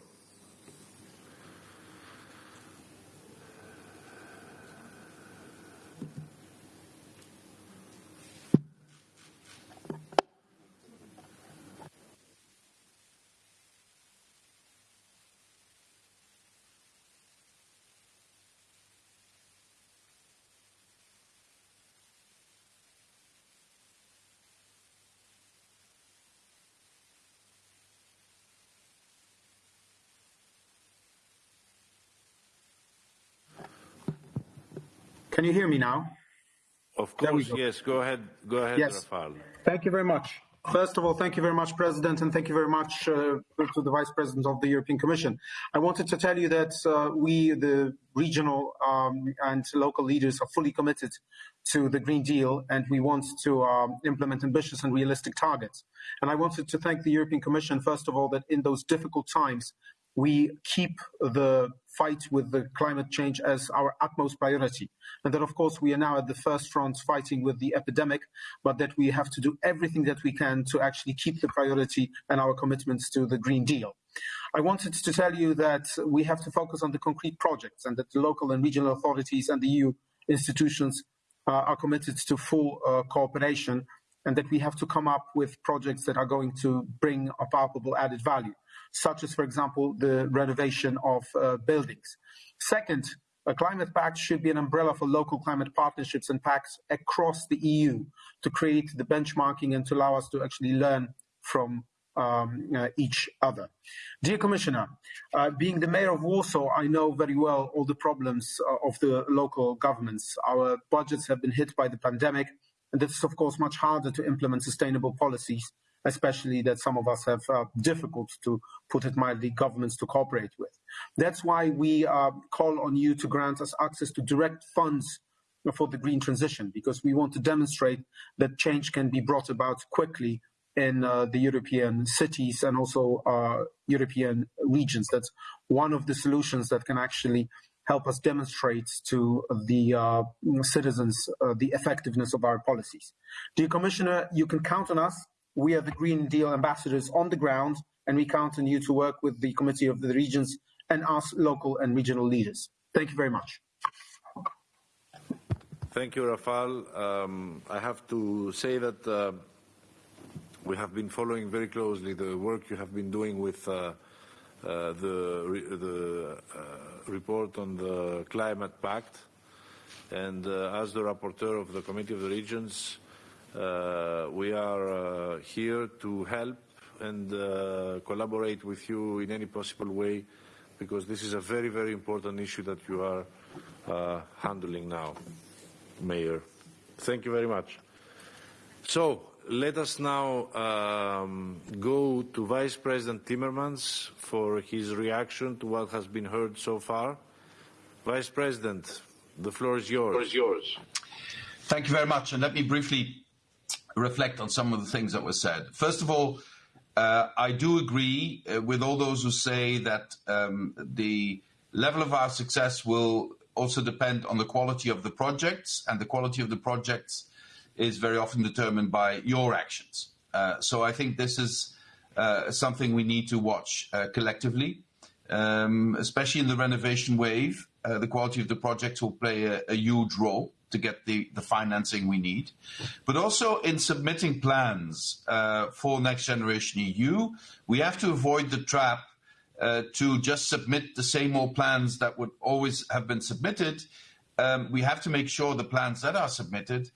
Can you hear me now? Of course, yes. Go ahead. Go ahead, yes. Rafal. Thank you very much. First of all, thank you very much, President, and thank you very much uh, to the Vice President of the European Commission. I wanted to tell you that uh, we, the regional um, and local leaders, are fully committed to the Green Deal, and we want to um, implement ambitious and realistic targets. And I wanted to thank the European Commission, first of all, that in those difficult times, we keep the fight with the climate change as our utmost priority. And that, of course, we are now at the first front fighting with the epidemic, but that we have to do everything that we can to actually keep the priority and our commitments to the Green Deal. I wanted to tell you that we have to focus on the concrete projects and that the local and regional authorities and the EU institutions uh, are committed to full uh, cooperation and that we have to come up with projects that are going to bring a palpable added value such as, for example, the renovation of uh, buildings. Second, a climate pact should be an umbrella for local climate partnerships and pacts across the EU to create the benchmarking and to allow us to actually learn from um, uh, each other. Dear Commissioner, uh, being the mayor of Warsaw, I know very well all the problems uh, of the local governments. Our budgets have been hit by the pandemic, and it's of course much harder to implement sustainable policies, especially that some of us have uh, difficult to put it mildly governments to cooperate with. That's why we uh, call on you to grant us access to direct funds for the green transition, because we want to demonstrate that change can be brought about quickly in uh, the European cities and also uh, European regions. That's one of the solutions that can actually help us demonstrate to the uh, citizens uh, the effectiveness of our policies. Dear Commissioner, you can count on us. We are the Green Deal ambassadors on the ground, and we count on you to work with the Committee of the Regions and us local and regional leaders. Thank you very much. Thank you, Rafal. Um, I have to say that uh, we have been following very closely the work you have been doing with uh, uh, the, re the uh, report on the Climate Pact. And uh, as the rapporteur of the Committee of the Regions, we are here to help and collaborate with you in any possible way because this is a very, very important issue that you are uh, handling now, Mayor. Thank you very much. So let us now um, go to Vice President Timmermans for his reaction to what has been heard so far. Vice President, the floor is yours. Floor is yours. Thank you very much. And let me briefly reflect on some of the things that were said. First of all, uh, I do agree uh, with all those who say that um, the level of our success will also depend on the quality of the projects, and the quality of the projects is very often determined by your actions. Uh, so I think this is uh, something we need to watch uh, collectively, um, especially in the renovation wave. Uh, the quality of the projects will play a, a huge role to get the, the financing we need. But also in submitting plans uh, for Next Generation EU, we have to avoid the trap uh, to just submit the same old plans that would always have been submitted. Um, we have to make sure the plans that are submitted,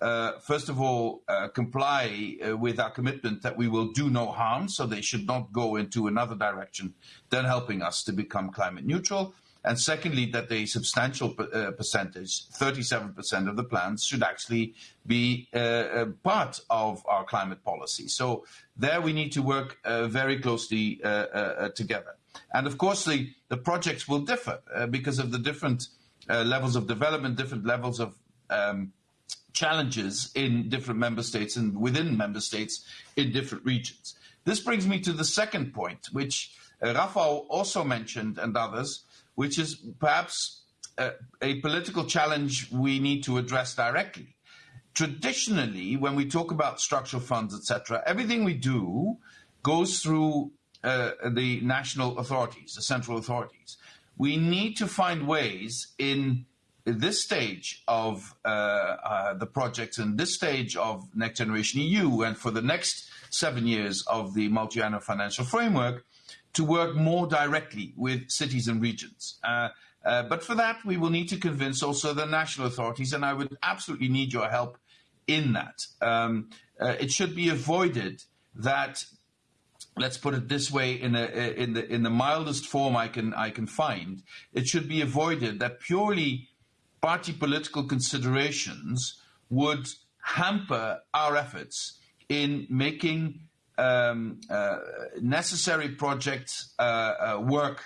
uh, first of all, uh, comply uh, with our commitment that we will do no harm, so they should not go into another direction than helping us to become climate neutral and secondly, that a substantial uh, percentage, 37% of the plans, should actually be uh, part of our climate policy. So there we need to work uh, very closely uh, uh, together. And of course, the, the projects will differ uh, because of the different levels of development, different levels of um, challenges in different member states and within member states in different regions. This brings me to the second point, which Rafał also mentioned and others, which is perhaps a, a political challenge we need to address directly. Traditionally, when we talk about structural funds, etc., everything we do goes through uh, the national authorities, the central authorities. We need to find ways in this stage of uh, uh, the project and this stage of Next Generation EU and for the next seven years of the multi-annual financial framework to work more directly with cities and regions. Uh, uh, but for that, we will need to convince also the national authorities, and I would absolutely need your help in that. Um, uh, it should be avoided that, let's put it this way, in, a, in, the, in the mildest form I can, I can find, it should be avoided that purely party political considerations would hamper our efforts in making um, uh, necessary projects uh, uh, work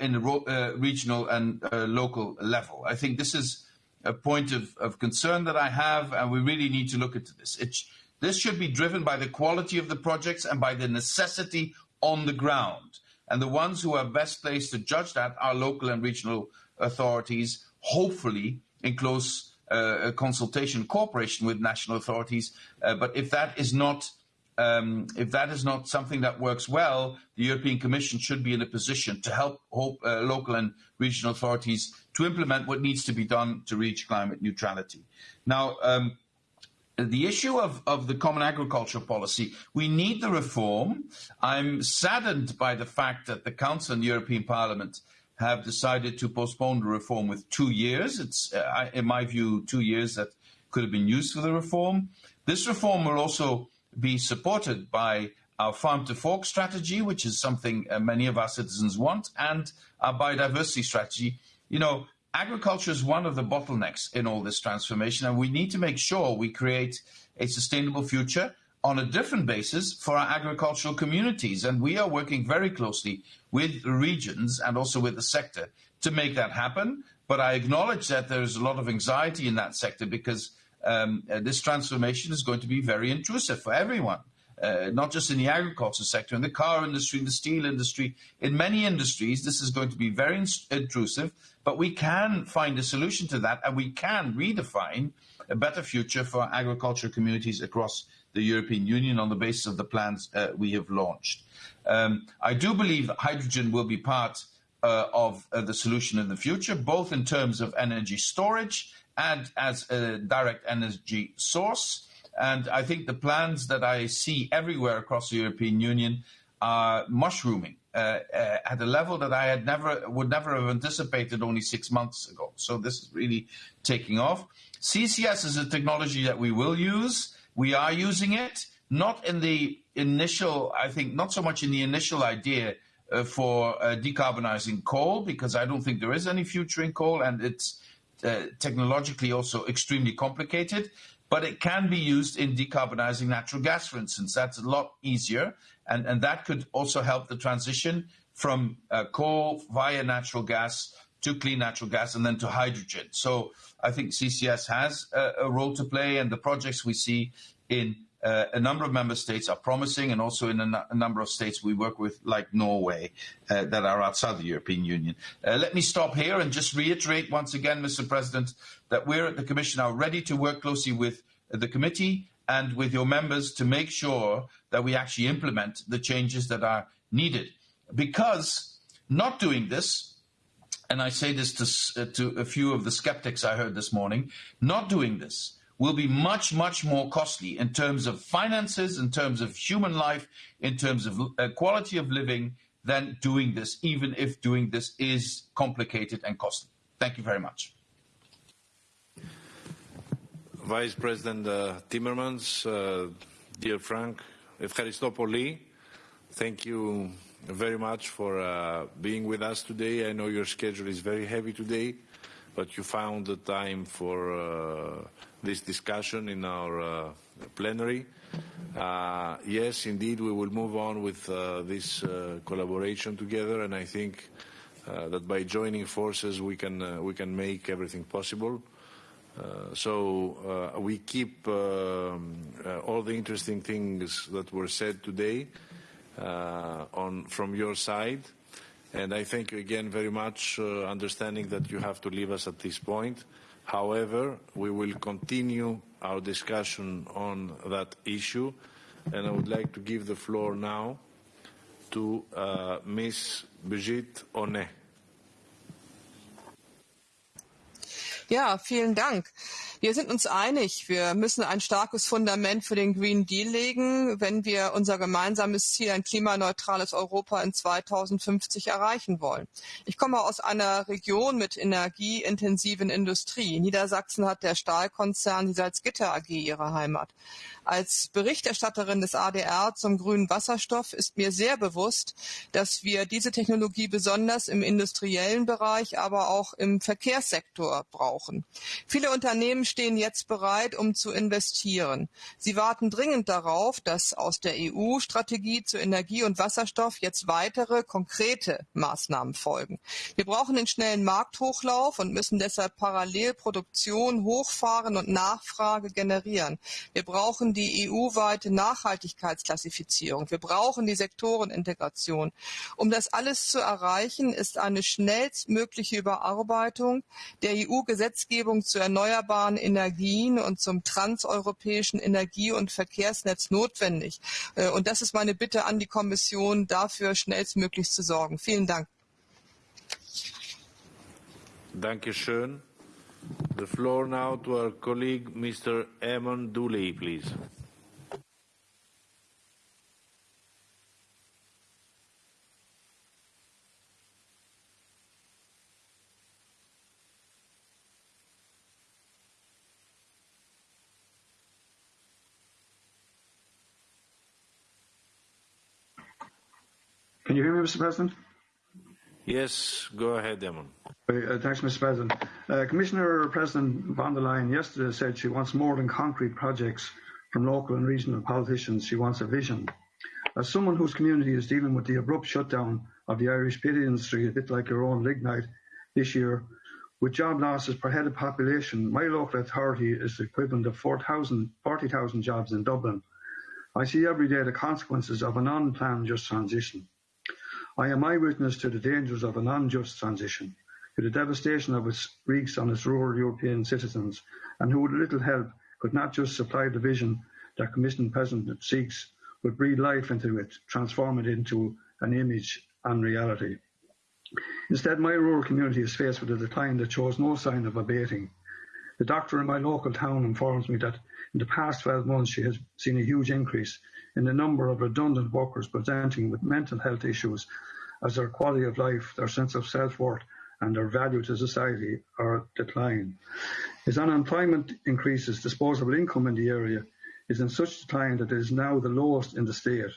in the regional and local level. I think this is a point of, of, concern that I have, and we really need to look into this. It, this should be driven by the quality of the projects and by the necessity on the ground. And the ones who are best placed to judge that are local and regional authorities, hopefully in close uh, consultation, cooperation with national authorities. Uh, but if that is not um, if that is not something that works well, the European Commission should be in a position to help uh, local and regional authorities to implement what needs to be done to reach climate neutrality. Now, um, the issue of, of the common agricultural policy, we need the reform. I'm saddened by the fact that the Council and the European Parliament have decided to postpone the reform with two years. It's, uh, in my view, two years that could have been used for the reform. This reform will also be supported by our farm to fork strategy, which is something uh, many of our citizens want, and our biodiversity strategy. You know, agriculture is one of the bottlenecks in all this transformation, and we need to make sure we create a sustainable future on a different basis for our agricultural communities. And we are working very closely with regions and also with the sector to make that happen. But I acknowledge that there's a lot of anxiety in that sector because um, uh, this transformation is going to be very intrusive for everyone uh, not just in the agriculture sector, in the car industry, in the steel industry, in many industries, this is going to be very intrusive. But we can find a solution to that, and we can redefine a better future for agriculture communities across the European Union on the basis of the plans uh, we have launched. Um, I do believe that hydrogen will be part uh, of uh, the solution in the future, both in terms of energy storage and as a direct energy source. And I think the plans that I see everywhere across the European Union are mushrooming uh, uh, at a level that I had never would never have anticipated only six months ago. So this is really taking off. CCS is a technology that we will use. We are using it, not in the initial, I think, not so much in the initial idea uh, for uh, decarbonizing coal, because I don't think there is any future in coal, and it's uh, technologically also extremely complicated but it can be used in decarbonizing natural gas, for instance. That's a lot easier, and, and that could also help the transition from uh, coal via natural gas to clean natural gas and then to hydrogen. So I think CCS has a, a role to play, and the projects we see in a number of member states are promising, and also in a, number of states we work with, like Norway, uh, that are outside the European Union. Uh, let me stop here and just reiterate once again, Mr. President, that we're at the Commission are ready to work closely with the committee and with your members to make sure that we actually implement the changes that are needed. Because not doing this, and I say this to, uh, to a few of the skeptics I heard this morning, not doing this will be much, much more costly in terms of finances, in terms of human life, in terms of uh, quality of living than doing this, even if doing this is complicated and costly. Thank you very much. Vice President uh, Timmermans, uh, dear Frans, Efcharistopoli, thank you very much for uh, being with us today. I know your schedule is very heavy today, but you found the time for uh, this discussion in our uh, plenary. Uh, yes, indeed, we will move on with uh, this uh, collaboration together, and I think uh, that by joining forces we can uh, we can make everything possible. so we keep um, all the interesting things that were said today on from your side. And I thank you again very much, understanding that you have to leave us at this point. However, we will continue our discussion on that issue, and I would like to give the floor now to uh, Ms. Birgit Honé. Ja, vielen Dank. Wir sind uns einig, wir müssen ein starkes Fundament für den Green Deal legen, wenn wir unser gemeinsames Ziel, ein klimaneutrales Europa in 2050 erreichen wollen. Ich komme aus einer Region mit energieintensiven Industrie. Niedersachsen hat der Stahlkonzern die Salzgitter AG ihre Heimat. Als Berichterstatterin des ADR zum grünen Wasserstoff ist mir sehr bewusst, dass wir diese Technologie besonders im industriellen Bereich, aber auch im Verkehrssektor brauchen. Viele Unternehmen stehen jetzt bereit, um zu investieren. Sie warten dringend darauf, dass aus der EU-Strategie zu Energie und Wasserstoff jetzt weitere konkrete Maßnahmen folgen. Wir brauchen den schnellen Markthochlauf und müssen deshalb parallel Produktion hochfahren und Nachfrage generieren. Wir brauchen die EU-weite Nachhaltigkeitsklassifizierung. Wir brauchen die Sektorenintegration. Um das alles zu erreichen, ist eine schnellstmögliche Überarbeitung der EU-Gesetzgebung zu erneuerbaren Energien und zum transeuropäischen Energie- und Verkehrsnetz notwendig. Äh, und das ist meine Bitte an die Kommission, dafür schnellstmöglich zu sorgen. Vielen Dank. Dankeschön. The floor now to our colleague, Mr. Eamon Dooley, please. Can you hear me, Mr. President? Yes, go ahead, Eamon. Uh, thanks, Mr. President. Uh, Commissioner President von der Leyen yesterday said she wants more than concrete projects from local and regional politicians. She wants a vision. As someone whose community is dealing with the abrupt shutdown of the Irish peat industry, a bit like your own lignite this year, with job losses per head of population, my local authority is the equivalent of 40,000 jobs in Dublin. I see every day the consequences of an unplanned just transition. I am eyewitness to the dangers of an unjust transition, to the devastation of its wreaks on its rural European citizens, and who with little help could not just supply the vision that Commission President seeks, but breathe life into it, transform it into an image and reality. Instead, my rural community is faced with a decline that shows no sign of abating. The doctor in my local town informs me that in the past 12 months she has seen a huge increase in the number of redundant workers presenting with mental health issues as their quality of life, their sense of self-worth and their value to society are declining. As unemployment increases, disposable income in the area is in such decline that it is now the lowest in the state.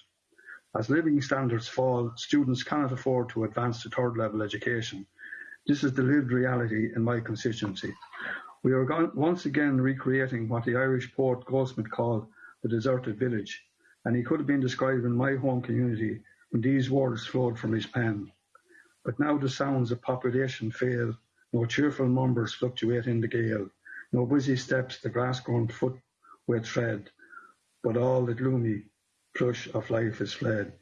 As living standards fall, students cannot afford to advance to third level education. This is the lived reality in my constituency. We are once again recreating what the Irish poet Goldsmith called the deserted village, and he could have been described in my home community when these words flowed from his pen. But now the sounds of population fail, no cheerful numbers fluctuate in the gale, no busy steps the grass-grown foot with tread, but all the gloomy flush of life is fled.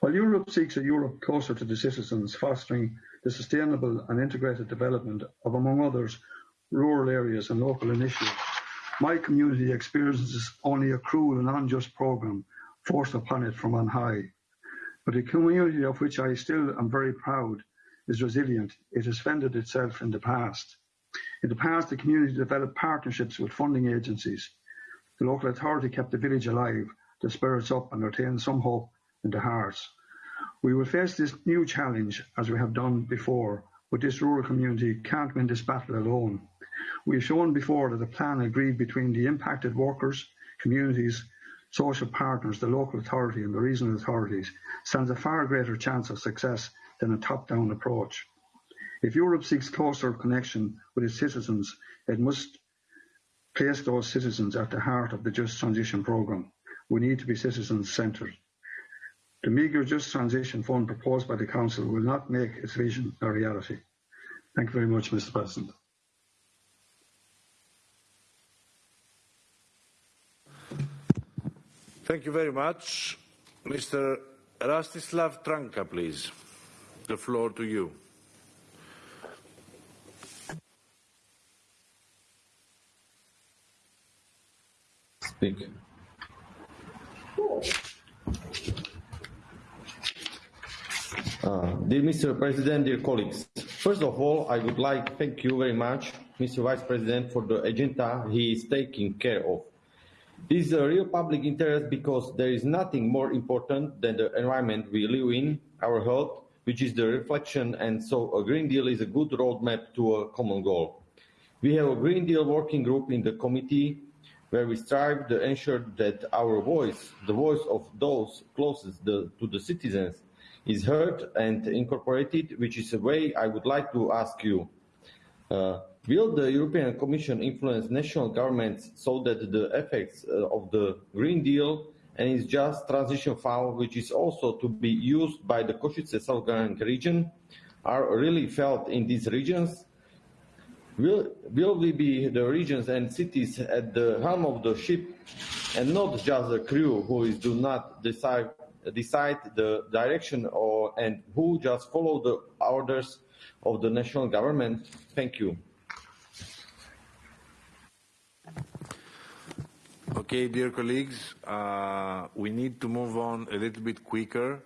While Europe seeks a Europe closer to the citizens, fostering the sustainable and integrated development of, among others, rural areas and local initiatives, my community experiences only a cruel and unjust programme forced upon it from on high. But a community of which I still am very proud is resilient. It has fended itself in the past. In the past, the community developed partnerships with funding agencies. The local authority kept the village alive the spirits up and retained some hope in the hearts. We will face this new challenge as we have done before, but this rural community can't win this battle alone. We have shown before that a plan agreed between the impacted workers, communities, social partners, the local authority and the regional authorities stands a far greater chance of success than a top-down approach. If Europe seeks closer connection with its citizens, it must place those citizens at the heart of the Just Transition Programme. We need to be citizens-centred. The meagre Just Transition Fund proposed by the Council will not make its vision a reality. Thank you very much, Mr President. Thank you very much. Mr. Rastislav Trnka, please. The floor to you. Speak. Uh, dear Mr. President, dear colleagues, first of all, I would like to thank you very much, Mr. Vice President, for the agenda he is taking care of. This is a real public interest because there is nothing more important than the environment we live in, our health, which is the reflection, and so a Green Deal is a good roadmap to a common goal. We have a Green Deal working group in the committee where we strive to ensure that our voice, the voice of those closest the, to the citizens, is heard and incorporated, which is a way I would like to ask you. Uh, Will the European Commission influence national governments so that the effects uh, of the Green Deal and its just transition fund, which is also to be used by the Košice self region, are really felt in these regions? Will, will we be the regions and cities at the helm of the ship and not just the crew who is, do not decide, decide the direction or, and who just follow the orders of the national government? Thank you. Okay, dear colleagues, uh, we need to move on a little bit quicker.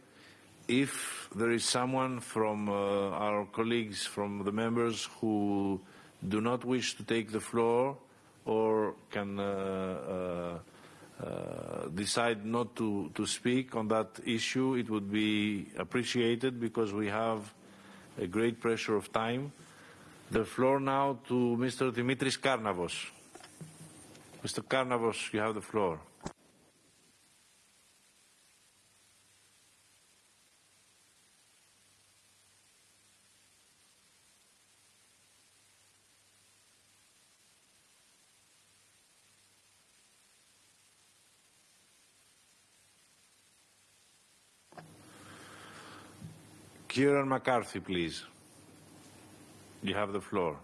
If there is someone from uh, our colleagues, from the members who do not wish to take the floor or can uh, uh, decide not to, to speak on that issue, it would be appreciated because we have a great pressure of time. The floor now to Mr. Dimitris Karnavos. Mr. Karnavos, you have the floor. Kieran McCarthy, please. You have the floor.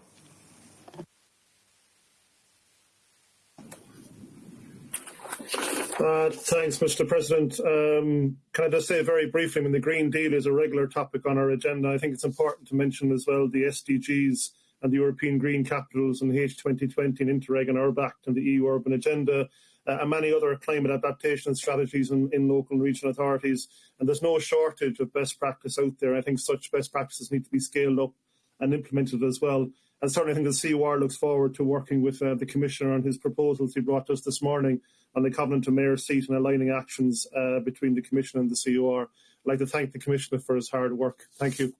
Uh, thanks, Mr. President. Um, can I just say very briefly, I mean, the Green Deal is a regular topic on our agenda. I think it's important to mention as well the SDGs and the European Green Capitals and the H2020 and Interreg and URBACT and the EU Urban Agenda uh, and many other climate adaptation strategies in, in local and regional authorities. And there's no shortage of best practice out there. I think such best practices need to be scaled up and implemented as well. And certainly I think the COR looks forward to working with uh, the Commissioner on his proposals he brought us this morning on the Covenant to Mayor seat and aligning actions uh, between the Commission and the COR. I'd like to thank the Commissioner for his hard work. Thank you.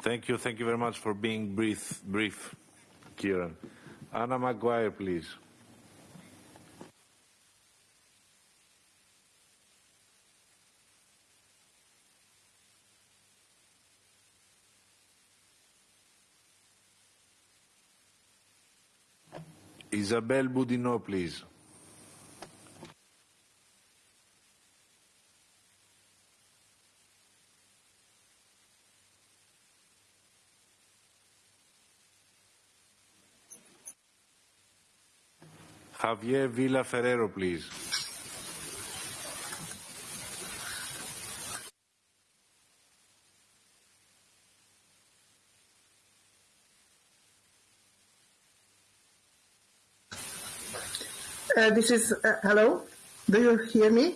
Thank you. Thank you very much for being brief, brief Kieran. Anna Magyar, please. Isabelle Boudineau, please. Javier Villa Ferrero, please. Uh, this is, uh, hello? Do you hear me?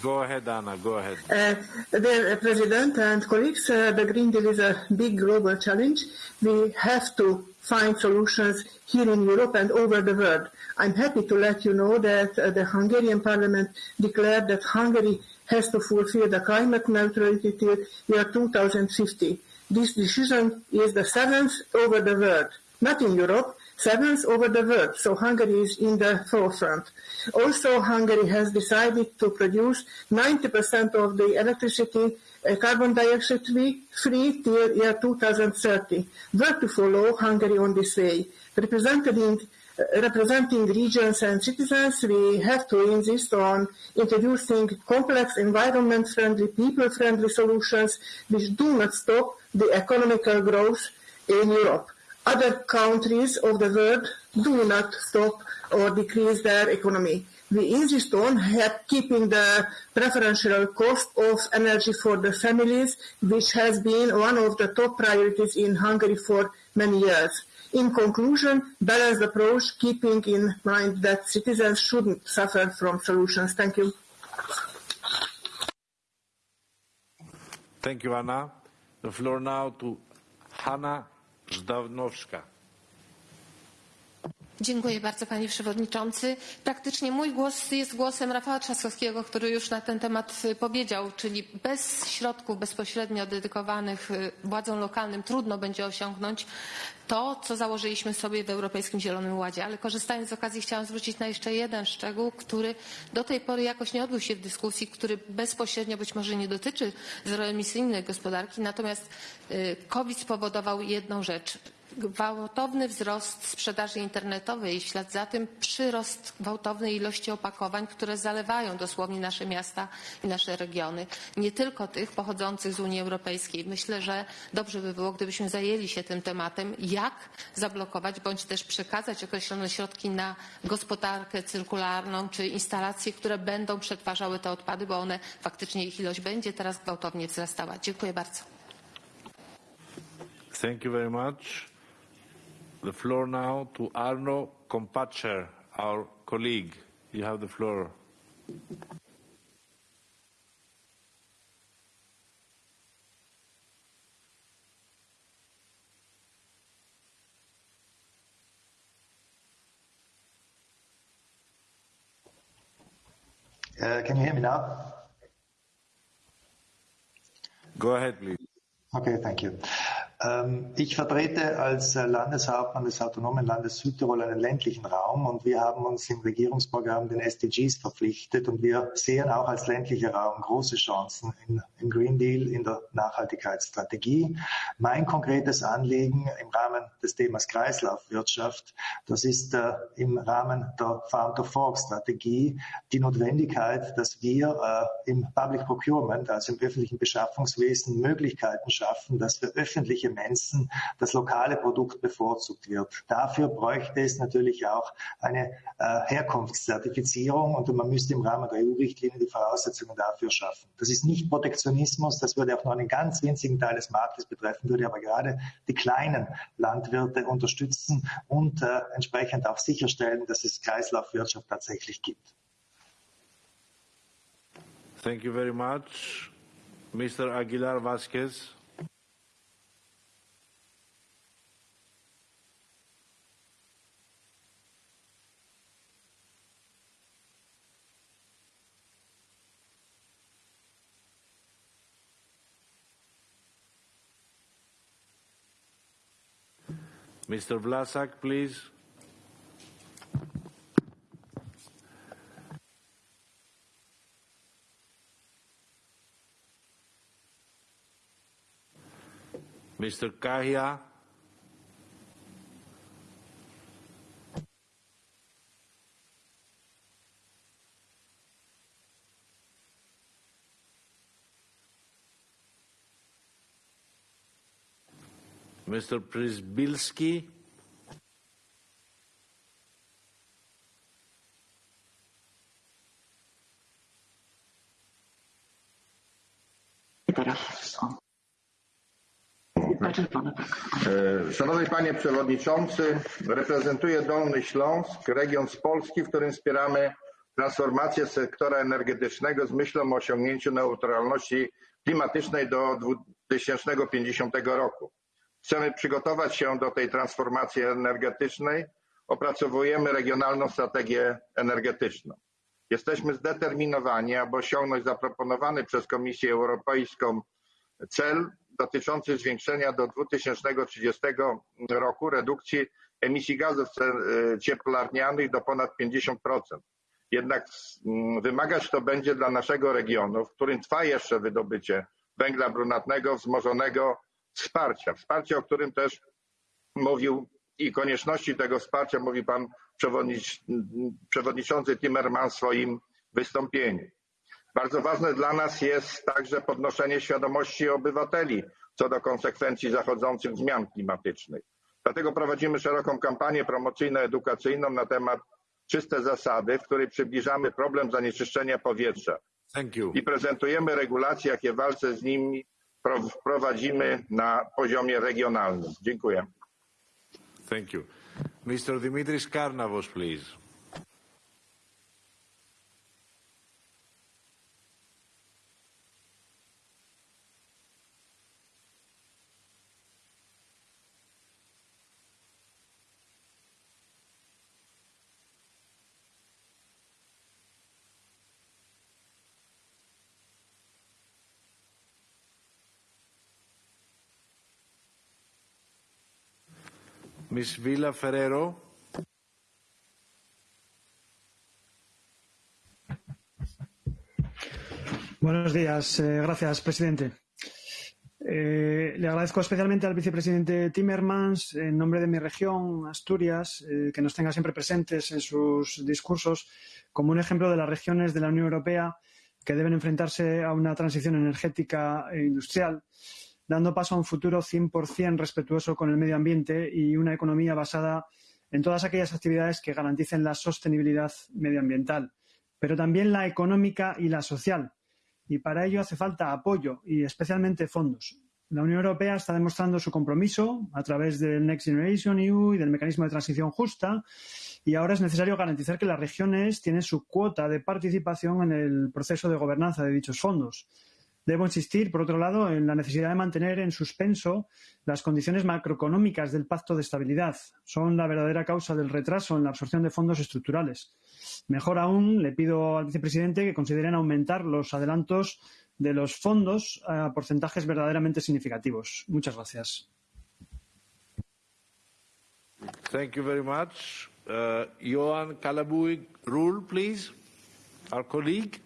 Go ahead, Anna, go ahead. Uh, dear President and colleagues, uh, the Green Deal is a big global challenge. We have to find solutions here in Europe and over the world. I'm happy to let you know that uh, the Hungarian parliament declared that Hungary has to fulfill the climate neutrality till year 2050. This decision is the seventh over the world, not in Europe, seventh over the world, so Hungary is in the forefront. Also, Hungary has decided to produce 90% of the electricity uh, carbon dioxide free till year 2030. Where to follow Hungary on this way? Representing, uh, representing regions and citizens, we have to insist on introducing complex environment-friendly, people-friendly solutions which do not stop the economical growth in Europe other countries of the world do not stop or decrease their economy. We insist on keeping the preferential cost of energy for the families, which has been one of the top priorities in Hungary for many years. In conclusion, balanced approach, keeping in mind that citizens shouldn't suffer from solutions. Thank you. Thank you, Anna. The floor now to Hanna Ждавновшка. Dziękuję bardzo panie przewodniczący. Praktycznie mój głos jest głosem Rafała Trzaskowskiego, który już na ten temat powiedział, czyli bez środków bezpośrednio dedykowanych władzom lokalnym trudno będzie osiągnąć to, co założyliśmy sobie w Europejskim Zielonym Ładzie. Ale korzystając z okazji chciałam zwrócić na jeszcze jeden szczegół, który do tej pory jakoś nie odbył się w dyskusji, który bezpośrednio być może nie dotyczy zeroemisyjnej gospodarki, natomiast COVID spowodował jedną rzecz gwałtowny wzrost sprzedaży internetowej i w ślad za tym przyrost gwałtownej ilości opakowań, które zalewają dosłownie nasze miasta i nasze regiony. Nie tylko tych pochodzących z Unii Europejskiej. Myślę, że dobrze by było, gdybyśmy zajęli się tym tematem, jak zablokować bądź też przekazać określone środki na gospodarkę cyrkularną czy instalacje, które będą przetwarzały te odpady, bo one faktycznie ich ilość będzie teraz gwałtownie wzrastała. Dziękuję bardzo. Thank you very much. The floor now to Arno Kompatscher, our colleague. You have the floor. Uh, can you hear me now? Go ahead, please. Okay, thank you. Ähm, ich vertrete als Landeshauptmann des autonomen Landes Südtirol einen ländlichen Raum und wir haben uns im Regierungsprogramm den SDGs verpflichtet und wir sehen auch als ländlicher Raum große Chancen im Green Deal, in der Nachhaltigkeitsstrategie. Mein konkretes Anliegen im Rahmen des Themas Kreislaufwirtschaft, das ist äh, im Rahmen der Farm to Fork Strategie die Notwendigkeit, dass wir äh, im Public Procurement, also im öffentlichen Beschaffungswesen, Möglichkeiten schaffen, dass für öffentliche Menschen das lokale Produkt bevorzugt wird. Dafür bräuchte es natürlich auch eine äh, Herkunftszertifizierung und man müsste im Rahmen der EU-Richtlinie die Voraussetzungen dafür schaffen. Das ist nicht Protektionismus, das würde auch nur einen ganz winzigen Teil des Marktes betreffen, würde aber gerade die kleinen Landwirte unterstützen und äh, entsprechend auch sicherstellen, dass es Kreislaufwirtschaft tatsächlich gibt. Thank you very much. Mr. Aguilar Vasquez. Mr. Vlasak, please. Mr. Kahia. Mr. Przybylski. Szanowny Panie Przewodniczący, reprezentuję Dolny Śląsk, region z Polski, w którym wspieramy transformację sektora energetycznego z myślą o osiągnięciu neutralności klimatycznej do 2050 roku. Chcemy przygotować się do tej transformacji energetycznej, opracowujemy regionalną strategię energetyczną. Jesteśmy zdeterminowani, aby osiągnąć zaproponowany przez Komisję Europejską cel dotyczący zwiększenia do 2030 roku redukcji emisji gazów cieplarnianych do ponad 50%. Jednak wymagać to będzie dla naszego regionu, w którym trwa jeszcze wydobycie węgla brunatnego, wzmożonego wsparcia. Wsparcia, o którym też mówił i konieczności tego wsparcia mówi pan przewodniczący Timmermans w swoim wystąpieniu. Bardzo ważne dla nas jest także podnoszenie świadomości obywateli co do konsekwencji zachodzących zmian klimatycznych. Dlatego prowadzimy szeroką kampanię promocyjno-edukacyjną na temat czyste zasady, w której przybliżamy problem zanieczyszczenia powietrza. I prezentujemy regulacje, jakie w walce z nimi wprowadzimy na poziomie regionalnym. Dziękuję. Thank you. Mr. Dimitris Karnavos, please. Villa Ferrero. Buenos días. Eh, gracias, presidente. Eh, le agradezco especialmente al vicepresidente Timmermans, en nombre de mi región, Asturias, eh, que nos tenga siempre presentes en sus discursos como un ejemplo de las regiones de la Unión Europea que deben enfrentarse a una transición energética e industrial dando paso a un futuro 100% respetuoso con el medio ambiente y una economía basada en todas aquellas actividades que garanticen la sostenibilidad medioambiental, pero también la económica y la social. Y para ello hace falta apoyo y especialmente fondos. La Unión Europea está demostrando su compromiso a través del Next Generation EU y del mecanismo de transición justa y ahora es necesario garantizar que las regiones tienen su cuota de participación en el proceso de gobernanza de dichos fondos. Debo insistir, por otro lado, en la necesidad de mantener en suspenso las condiciones macroeconómicas del Pacto de Estabilidad. Son la verdadera causa del retraso en la absorción de fondos estructurales. Mejor aún, le pido al vicepresidente que consideren aumentar los adelantos de los fondos a porcentajes verdaderamente significativos. Muchas gracias. Thank you very much. Uh, please. Our colleague.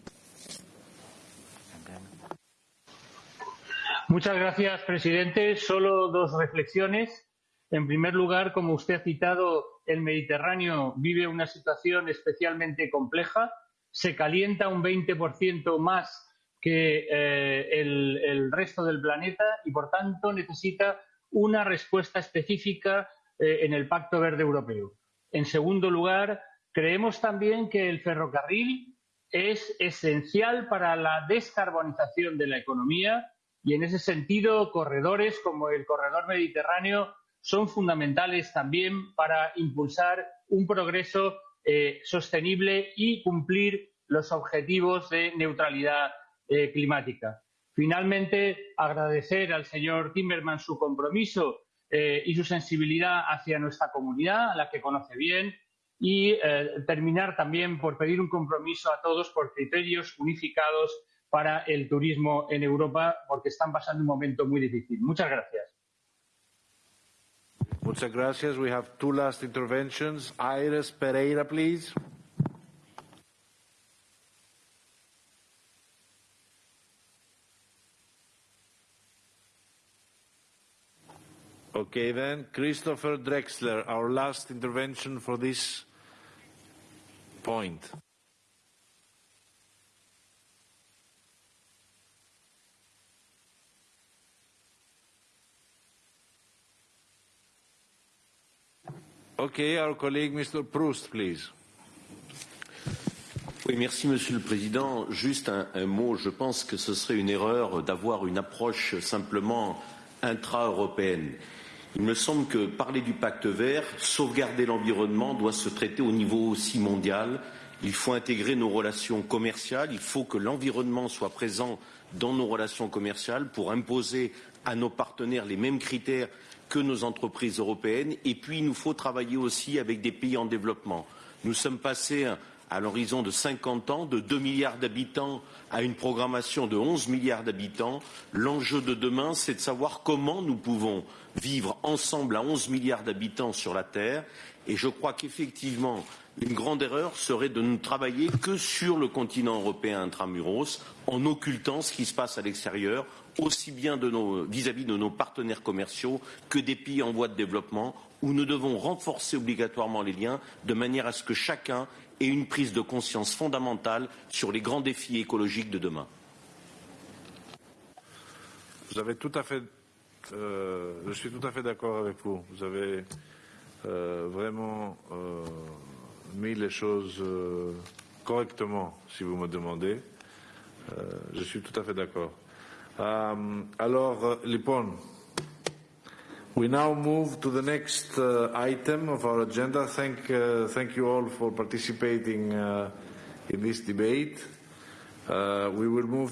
Muchas gracias, presidente. Solo dos reflexiones. En primer lugar, como usted ha citado, el Mediterráneo vive una situación especialmente compleja. Se calienta un 20% más que eh, el, resto del planeta y, por tanto, necesita una respuesta específica eh, en el Pacto Verde Europeo. En segundo lugar, creemos también que el ferrocarril es esencial para la descarbonización de la economía y, en ese sentido, corredores como el corredor mediterráneo son fundamentales también para impulsar un progreso eh, sostenible y cumplir los objetivos de neutralidad eh, climática. Finalmente, agradecer al señor Timmermans su compromiso eh, y su sensibilidad hacia nuestra comunidad, a la que conoce bien, y terminar también por pedir un compromiso a todos por criterios unificados para el turismo en Europa, porque están pasando un momento muy difícil. Muchas gracias. Muchas gracias. We have two last interventions. Iris Pereira, please. Okay, then, Christopher Drexler, our last intervention for this point. Merci Monsieur le Président. Juste un, un mot, je pense que ce serait une erreur d'avoir une approche simplement intra-européenne. Il me semble que parler du pacte vert, sauvegarder l'environnement, doit se traiter au niveau aussi mondial. Il faut intégrer nos relations commerciales, il faut que l'environnement soit présent dans nos relations commerciales pour imposer à nos partenaires les mêmes critères que nos entreprises européennes. Et puis, il nous faut travailler aussi avec des pays en développement. Nous sommes passés à l'horizon de 50 ans, de 2 milliards d'habitants à une programmation de 11 milliards d'habitants. L'enjeu de demain, c'est de savoir comment nous pouvons vivre ensemble à 11 milliards d'habitants sur la Terre. Et je crois qu'effectivement, une grande erreur serait de ne travailler que sur le continent européen intramuros, en occultant ce qui se passe à l'extérieur, aussi bien vis-à-vis -vis de nos partenaires commerciaux que des pays en voie de développement, où nous devons renforcer obligatoirement les liens de manière à ce que chacun ait une prise de conscience fondamentale sur les grands défis écologiques de demain. Vous avez tout à fait euh, je suis tout à fait d'accord avec vous. Vous avez euh, vraiment euh, mis les choses correctement, si vous me demandez. Je suis tout à fait d'accord. Um, alors, Lipon, we now move to the next uh, item of our agenda. Thank, uh, you all for participating uh, in this debate. we will move